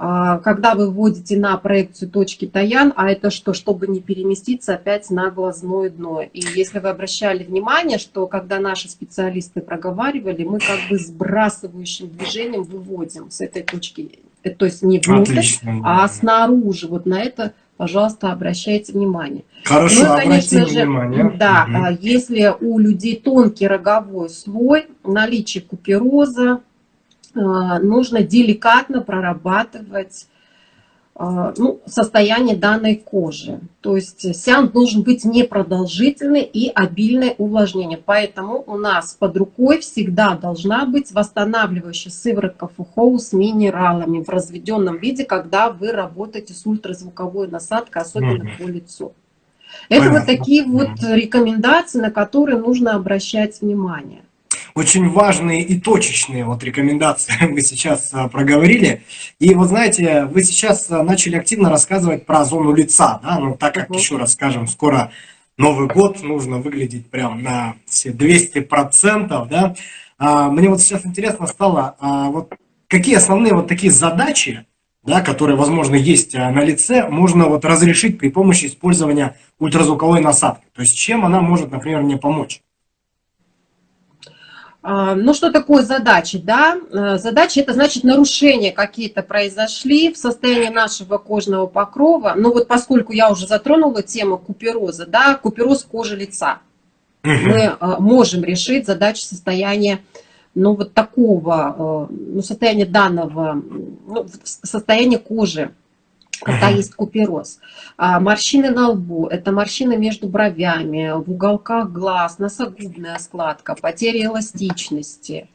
А, когда вы вводите на проекцию точки Таян, а это что, чтобы не переместиться опять на глазное дно. И если вы обращали внимание, что когда наши специалисты проговаривали, мы как бы сбрасывающим движением выводим с этой точки, э, то есть не внутрь, Отлично. а снаружи. Вот на это, пожалуйста, обращайте внимание. Хорошо, ну, конечно же, внимание. Да, угу. если у людей тонкий роговой слой, наличие купероза, нужно деликатно прорабатывать э, ну, состояние данной кожи. То есть сеанс должен быть непродолжительный и обильное увлажнение. Поэтому у нас под рукой всегда должна быть восстанавливающая сыворотка фухоу с минералами в разведенном виде, когда вы работаете с ультразвуковой насадкой, особенно mm -hmm. по лицу. Это Понятно. вот такие вот рекомендации, на которые нужно обращать внимание очень важные и точечные вот рекомендации вы сейчас а, проговорили. И вот знаете, вы сейчас а, начали активно рассказывать про зону лица, да, ну так как, еще раз скажем, скоро Новый год, нужно выглядеть прям на все 200%, да. А, мне вот сейчас интересно стало, вот какие основные вот такие задачи, да, которые, возможно, есть на лице, можно вот разрешить при помощи использования ультразвуковой насадки. То есть чем она может, например, мне помочь? А, ну, что такое задачи? Да? Э, задачи – это значит нарушения какие-то произошли в состоянии нашего кожного покрова. Ну, вот поскольку я уже затронула тему купероза, да, купероз кожи лица. Мы э, можем решить задачи состояния, ну, вот такого, э, ну, состояния данного, ну, состояния кожи когда есть купероз. А морщины на лбу, это морщины между бровями, в уголках глаз, носогубная складка, потеря эластичности,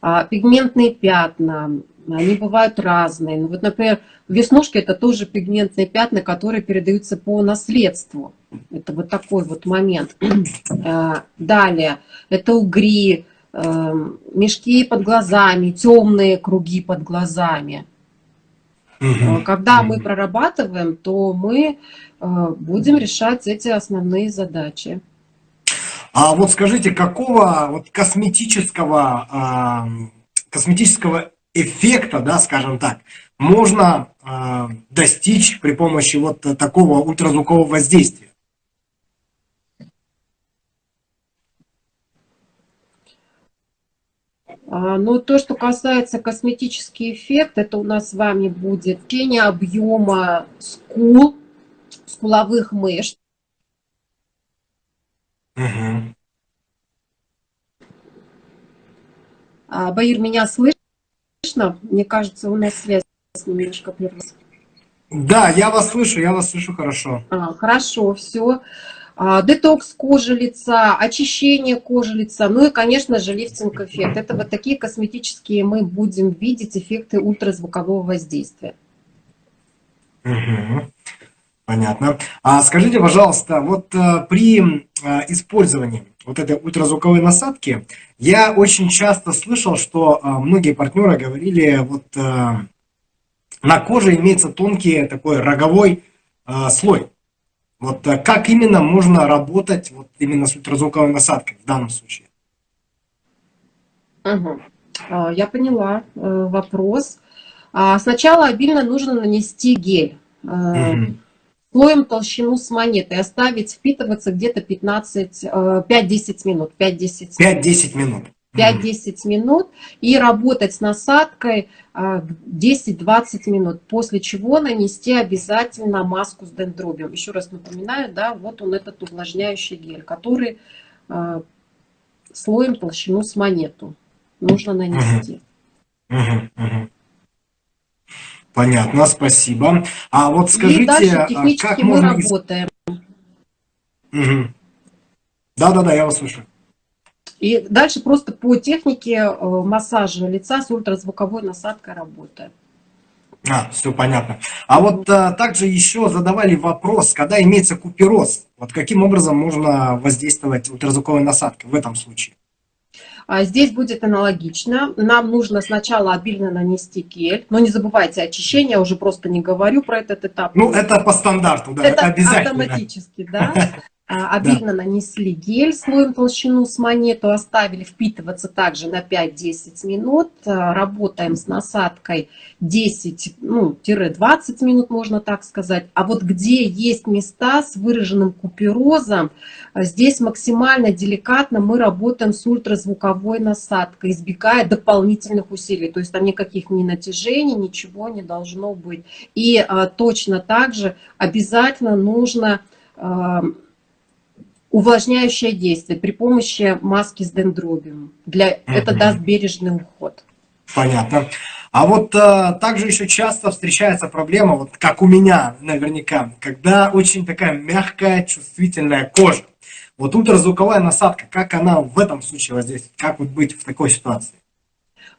а, пигментные пятна, они бывают разные. Ну, вот, например, веснушки это тоже пигментные пятна, которые передаются по наследству. Это вот такой вот момент. А, далее, это угри, эм, мешки под глазами, темные круги под глазами. Угу. Когда мы прорабатываем, то мы э, будем решать эти основные задачи. А вот скажите, какого вот косметического, а, косметического эффекта, да, скажем так, можно а, достичь при помощи вот такого ультразвукового воздействия? А, Но ну, то, что касается косметический эффект, это у нас с вами будет течение объема скул, скуловых мышц. Угу. Баир, меня слышно? Мне кажется, у нас связь немножко прервалась. Да, я вас слышу, я вас слышу хорошо. А, хорошо, все. А, детокс кожи лица, очищение кожи лица, ну и, конечно же, лифтинг-эффект. Это вот такие косметические мы будем видеть эффекты ультразвукового воздействия. Понятно. А скажите, пожалуйста, вот а, при а, использовании вот этой ультразвуковой насадки я очень часто слышал, что а, многие партнеры говорили, вот а, на коже имеется тонкий такой роговой а, слой. Вот э, как именно можно работать вот именно с ультразвуковой насадкой в данном случае? Угу. Я поняла э, вопрос. А, сначала обильно нужно нанести гель. Угу. слоем толщину с монетой, оставить впитываться где-то 15, 5-10 э, минут. 5-10 минут. минут. 5-10 минут и работать с насадкой 10-20 минут, после чего нанести обязательно маску с дендробием. Еще раз напоминаю, да, вот он этот увлажняющий гель, который слоем толщину с монету нужно нанести. Понятно, спасибо. А вот скажите, И дальше а технически как мы можно... работаем. Да-да-да, я вас слышу. И дальше просто по технике э, массажа лица с ультразвуковой насадкой работаем. А, все понятно. А вот а, также еще задавали вопрос, когда имеется купероз, вот каким образом можно воздействовать ультразвуковой насадкой в этом случае? А здесь будет аналогично. Нам нужно сначала обильно нанести гель, но не забывайте очищение, я уже просто не говорю про этот этап. Ну, это по стандарту, да, это обязательно. автоматически, да. А, обильно да. нанесли гель слоем толщину с монету, оставили впитываться также на 5-10 минут. А, работаем с насадкой 10-20 ну, минут, можно так сказать. А вот где есть места с выраженным куперозом, а, здесь максимально деликатно мы работаем с ультразвуковой насадкой, избегая дополнительных усилий. То есть там никаких ни натяжений, ничего не должно быть. И а, точно так же обязательно нужно... А, увлажняющее действие при помощи маски с дендробиум. Для, угу. Это даст бережный уход. Понятно. А вот а, также еще часто встречается проблема, вот как у меня наверняка, когда очень такая мягкая, чувствительная кожа. Вот ультразвуковая насадка, как она в этом случае воздействует? Как вот быть в такой ситуации?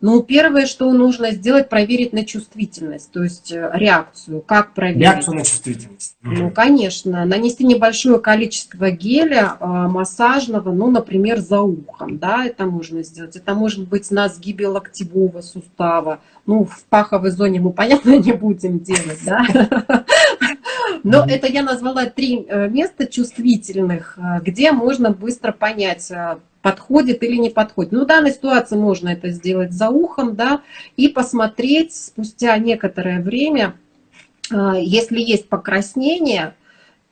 Ну, первое, что нужно сделать, проверить на чувствительность, то есть э, реакцию. Как проверить? Реакцию на чувствительность. Ну, конечно. Нанести небольшое количество геля э, массажного, ну, например, за ухом, да, это можно сделать. Это может быть на сгибе локтевого сустава. Ну, в паховой зоне мы, понятно, не будем делать, да. Но это я назвала три э, места чувствительных, где можно быстро понять, подходит или не подходит. Ну, в данной ситуации можно это сделать за ухом, да, и посмотреть спустя некоторое время, а, если есть покраснение,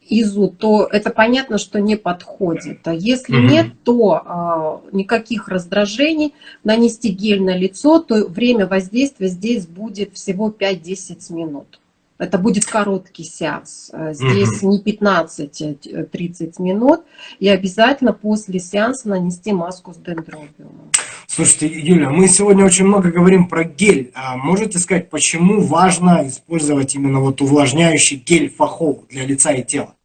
изу, то это понятно, что не подходит. А если угу. нет, то а, никаких раздражений, нанести гель на лицо, то время воздействия здесь будет всего 5-10 минут. Это будет короткий сеанс. Э, здесь не 15-30 а минут. И обязательно после сеанса нанести маску с дендробиумом. Слушайте, Юля, мы сегодня очень много говорим про гель. А можете сказать, почему важно использовать именно вот увлажняющий гель фахов для лица и тела?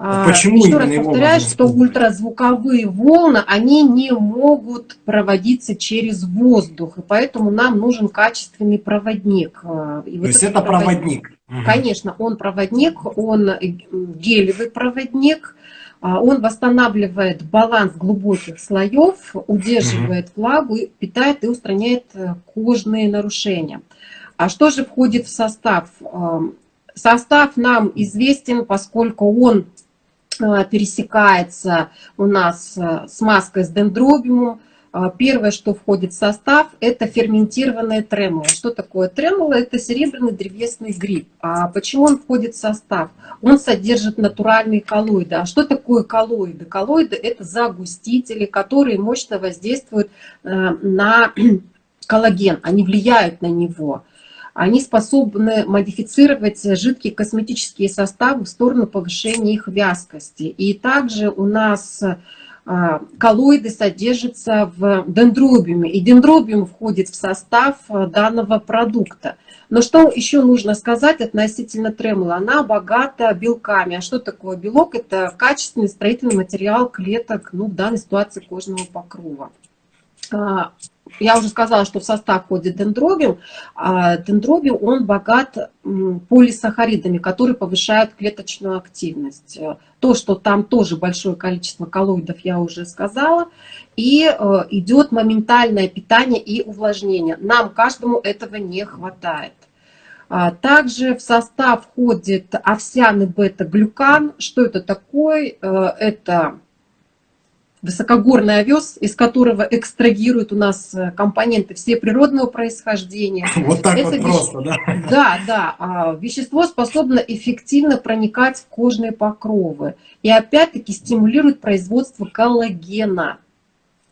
А, Почему Еще раз повторяю, что ультразвуковые волны, они не могут проводиться через воздух, и поэтому нам нужен качественный проводник. А, и То вот есть это проводник? Конечно, он проводник, он гелевый проводник, а, он восстанавливает баланс глубоких слоев, удерживает влагу, питает и устраняет э, кожные нарушения. А что же входит в состав? Состав нам известен, поскольку он Э, пересекается у нас э, с маской с дендробиумом. Э, первое, что входит в состав, это ферментированное тремоло. Что такое тремоло? Это серебряный древесный гриб. А почему он входит в состав? Он содержит натуральные коллоиды. А что такое коллоиды? Коллоиды – это загустители, которые мощно воздействуют на коллаген. Они влияют на него они способны модифицировать жидкие косметические составы в сторону повышения их вязкости. И также у нас а, коллоиды содержатся в дендробиуме, и дендробиум входит в состав а, данного продукта. Но что еще нужно сказать относительно тремола? Она богата белками. А что такое белок? Это качественный строительный материал клеток, ну, в данной ситуации кожного покрова. Я уже сказала, что в состав входит дендробиум. А дендробиум, он богат полисахаридами, которые повышают клеточную активность. То, что там тоже большое количество коллоидов, я уже сказала. И э, идет моментальное питание и увлажнение. Нам каждому этого не хватает. А также в состав входит овсяный бета-глюкан. Что это такое? Э, это высокогорный овес, из которого экстрагируют у нас э, компоненты все природного происхождения. Вот так Это вот просто, да? Да, да. А вещество способно эффективно проникать в кожные покровы и опять-таки стимулирует производство коллагена,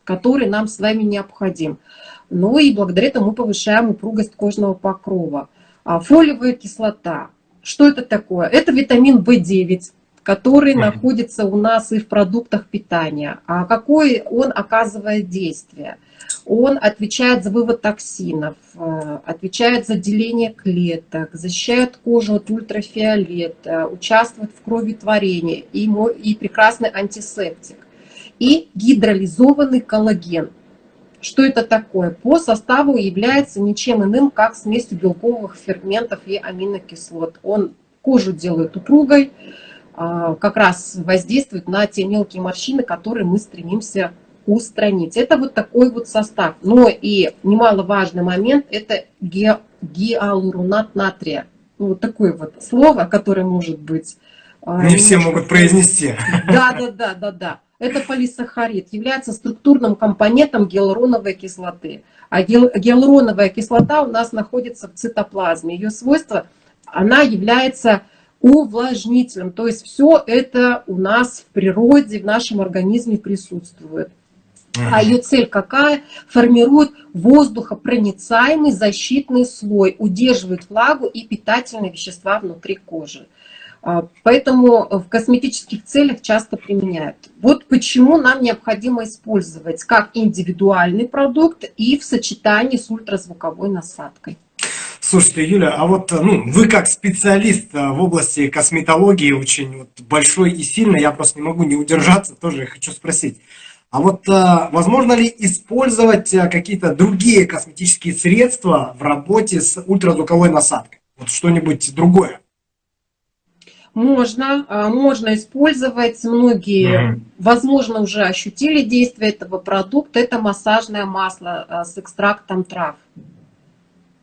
который нам с вами необходим. Ну и благодаря этому мы повышаем упругость кожного покрова. А фолиевая кислота. Что это такое? Это витамин В9, который mm -hmm. находится у нас и в продуктах питания. А какое он оказывает действие? Он отвечает за вывод токсинов, э, отвечает за деление клеток, защищает кожу от ультрафиолета, участвует в кроветворении и, и прекрасный антисептик. И гидролизованный коллаген. Что это такое? По составу является ничем иным, как смесью белковых ферментов и аминокислот. Он кожу делает упругой, как раз воздействует на те мелкие морщины, которые мы стремимся устранить. Это вот такой вот состав. Но и немаловажный момент – это ге, гиалуронат натрия. Ну, вот такое вот слово, которое может быть... А, Не все могут произнести. Да, да, да, да, да. Это полисахарид, является структурным компонентом гиалуроновой кислоты. А гиалуроновая кислота у нас находится в цитоплазме. Ее свойство, она является увлажнителем. То есть все это у нас в природе, в нашем организме присутствует. А ее цель какая? Формирует воздухопроницаемый защитный слой, удерживает влагу и питательные вещества внутри кожи. А, поэтому в косметических целях часто применяют. Вот почему нам необходимо использовать как индивидуальный продукт и в сочетании с ультразвуковой насадкой. Слушайте, Юля, а вот ну, вы как специалист э, в области косметологии очень вот, большой и сильный, я просто не могу не удержаться, тоже хочу спросить. А вот э, возможно ли использовать э, какие-то другие косметические средства в работе с ультразвуковой насадкой? Вот что-нибудь другое? Можно, можно использовать. Многие, угу. возможно, уже ощутили действие этого продукта. Это массажное масло с экстрактом трав.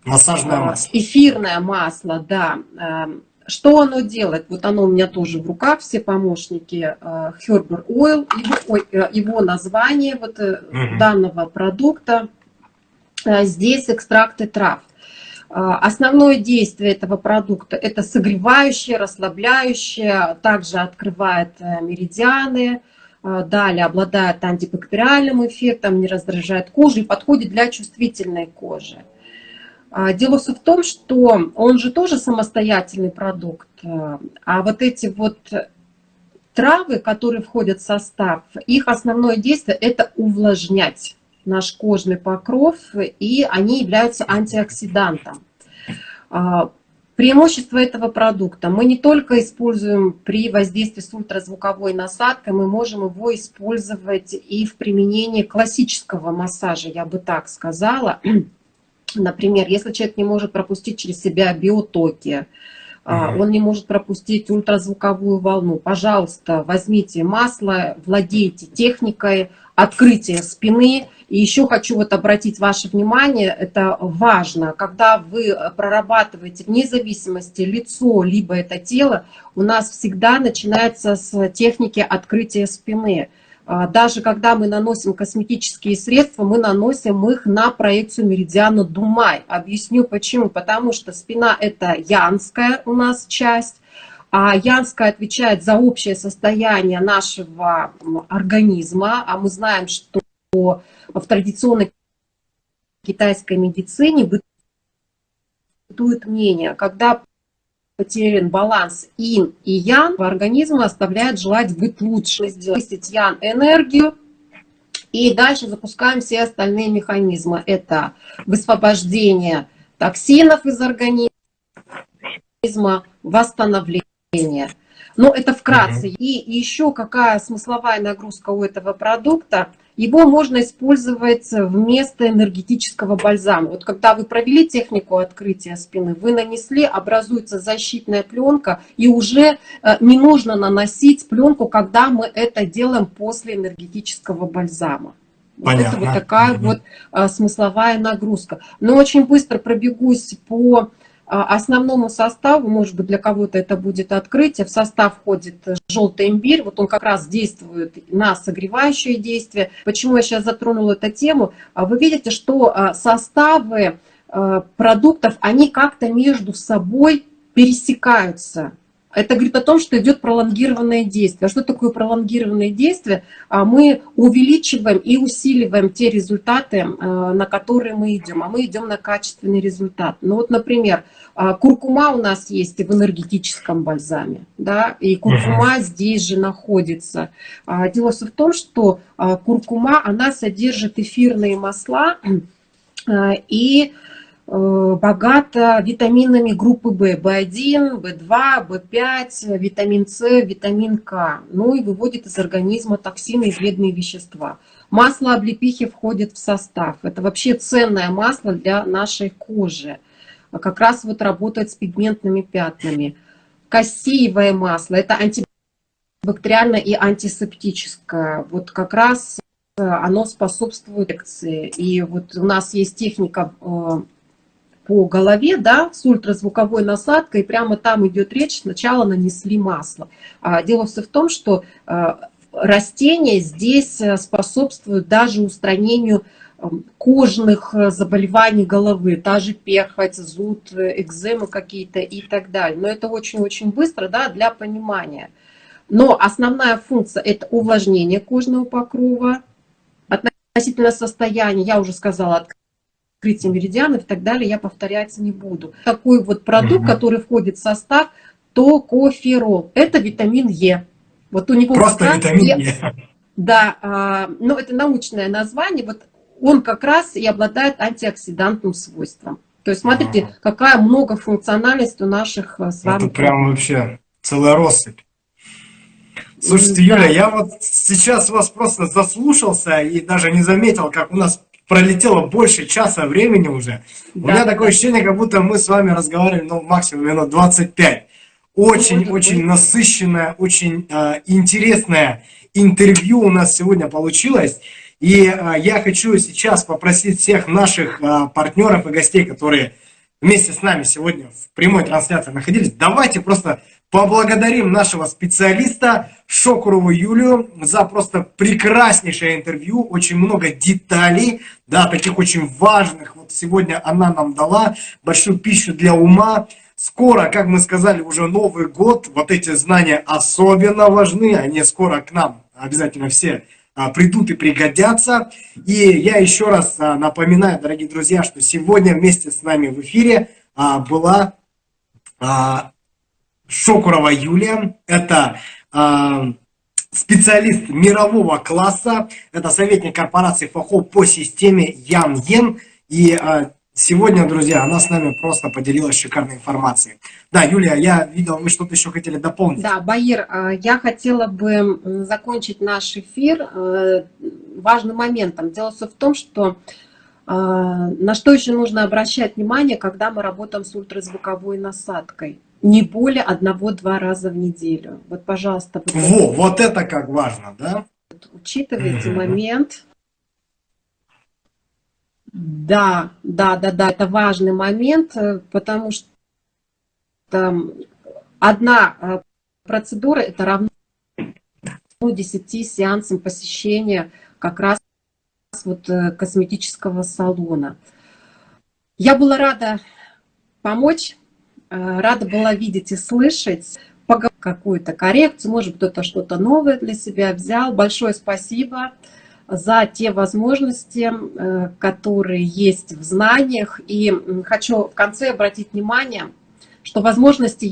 Массажное масло. Эфирное масло, да. Эм, что оно делает? Вот оно у меня тоже в руках, все помощники э, Herber Oil, его, ой, э, его название вот угу. данного продукта. Здесь экстракты трав. Основное действие этого продукта это согревающее, расслабляющее, также открывает меридианы, далее обладает антибактериальным эффектом, не раздражает кожу и подходит для чувствительной кожи. А, дело все в том, что он же тоже самостоятельный продукт, э, а вот эти вот травы, которые входят в состав, их основное действие – это увлажнять наш кожный покров, и они являются антиоксидантом. А, преимущество этого продукта. Мы не только используем при воздействии с ультразвуковой насадкой, мы можем его использовать и в применении классического массажа, я бы так сказала. Например, если человек не может пропустить через себя биотоки, Uh Он не может пропустить ультразвуковую волну. Пожалуйста, возьмите масло, владейте техникой открытия спины. И еще хочу вот обратить ваше внимание, это важно, когда вы прорабатываете вне зависимости лицо, либо это тело, у нас всегда начинается с техники открытия спины. А, даже когда мы наносим косметические средства, мы наносим их на проекцию меридиана Думай. Объясню почему. Потому что спина это янская у нас часть, а янская отвечает за общее состояние нашего организма, а мы знаем, что в традиционной китайской медицине бытует мнение, когда потерян баланс ин и ян, организм оставляет желать быть лучше, сделать ян энергию, и дальше запускаем все остальные механизмы. Это высвобождение токсинов из организма, восстановление. Но это вкратце. И еще какая смысловая нагрузка у этого продукта – его можно использовать вместо энергетического бальзама. Вот когда вы провели технику открытия спины, вы нанесли, образуется защитная пленка, и уже э, не нужно наносить пленку, когда мы это делаем после энергетического бальзама. Понятно. Вот это вот такая угу. вот а, смысловая нагрузка. Но очень быстро пробегусь по основному составу, может быть, для кого-то это будет открытие, в состав входит желтый имбирь, вот он как раз действует на согревающее действие. Почему я сейчас затронула эту тему? А вы видите, что составы продуктов, они как-то между собой пересекаются. Это говорит о том, что идет пролонгированное действие. А что такое пролонгированное действие? А мы увеличиваем и усиливаем те результаты, э, на которые мы идем. А мы идем на качественный результат. Ну вот, например, а, куркума у нас есть в энергетическом бальзаме. Да? И куркума здесь же находится. А, дело в том, что куркума, она содержит эфирные масла и Э, богата витаминами группы В, В1, В2, В5, витамин С, витамин К, ну и выводит из организма токсины и вредные вещества. Масло облепихи входит в состав. Это вообще ценное масло для нашей кожи. Как раз вот работает с пигментными пятнами. Кассиевое масло, это антибактериальное и антисептическое. Вот как раз э, оно способствует лекции. И вот у нас есть техника э, по голове, да, с ультразвуковой насадкой, прямо там идет речь, сначала нанесли масло. А дело все в том, что а, растения здесь э, способствуют даже устранению кожных э, заболеваний головы, та же перхоть, зуд, э, экземы какие-то и так далее. Но это очень-очень быстро, да, для понимания. Но основная функция – это увлажнение кожного покрова, относительно состояния, я уже сказала, открытие меридианов и так далее, я повторяться не буду. Такой вот продукт, угу. который входит в состав токоферол. Это витамин Е. Вот у него Просто витамин Е. Да, а, но это научное название. Вот он как раз и обладает антиоксидантным свойством. То есть смотрите, ага. какая многофункциональность у наших а, с вами. Это прям вообще целая россыпь. Слушайте, Юля, я вот сейчас вас просто заслушался и даже не заметил, как у нас пролетело больше часа времени уже. Да, У меня такое ощущение, как будто мы с вами разговаривали, ну, максимум минут 25. Очень-очень насыщенное, очень э, интересное интервью у нас сегодня получилось. И э, я хочу сейчас попросить всех наших э, партнеров и гостей, которые вместе с нами сегодня в прямой трансляции находились, давайте просто Поблагодарим нашего специалиста Шокурову Юлию за просто прекраснейшее интервью, очень много деталей, да, таких очень важных. Вот сегодня она нам дала большую пищу для ума. Скоро, как мы сказали, уже Новый год, вот эти знания особенно важны, они скоро к нам обязательно все а, придут и пригодятся. И я еще раз а, напоминаю, дорогие друзья, что сегодня вместе с нами в эфире а, была Шокурова Юлия. Это э, специалист мирового класса. Это советник корпорации ФАХО по системе Ян Йен. И э, сегодня, друзья, она с нами просто поделилась шикарной информацией. Да, Юлия, я видел, вы что-то еще хотели дополнить. Да, Баир, я хотела бы закончить наш эфир важным моментом. Дело все в том, что на что еще нужно обращать внимание, когда мы работаем с ультразвуковой насадкой не более одного-два раза в неделю. Вот, пожалуйста. Вот Во, это, вот это как важно, да? Учитывайте mm -hmm. момент. Да, да, да, да, это важный момент, э, потому что одна э, процедура это равно 10 сеансам посещения как раз вот э, косметического салона. Я была рада помочь рада была видеть и слышать какую-то коррекцию, может кто-то что-то новое для себя взял. Большое спасибо за те возможности, э, которые есть в знаниях. И хочу в конце обратить внимание, что возможности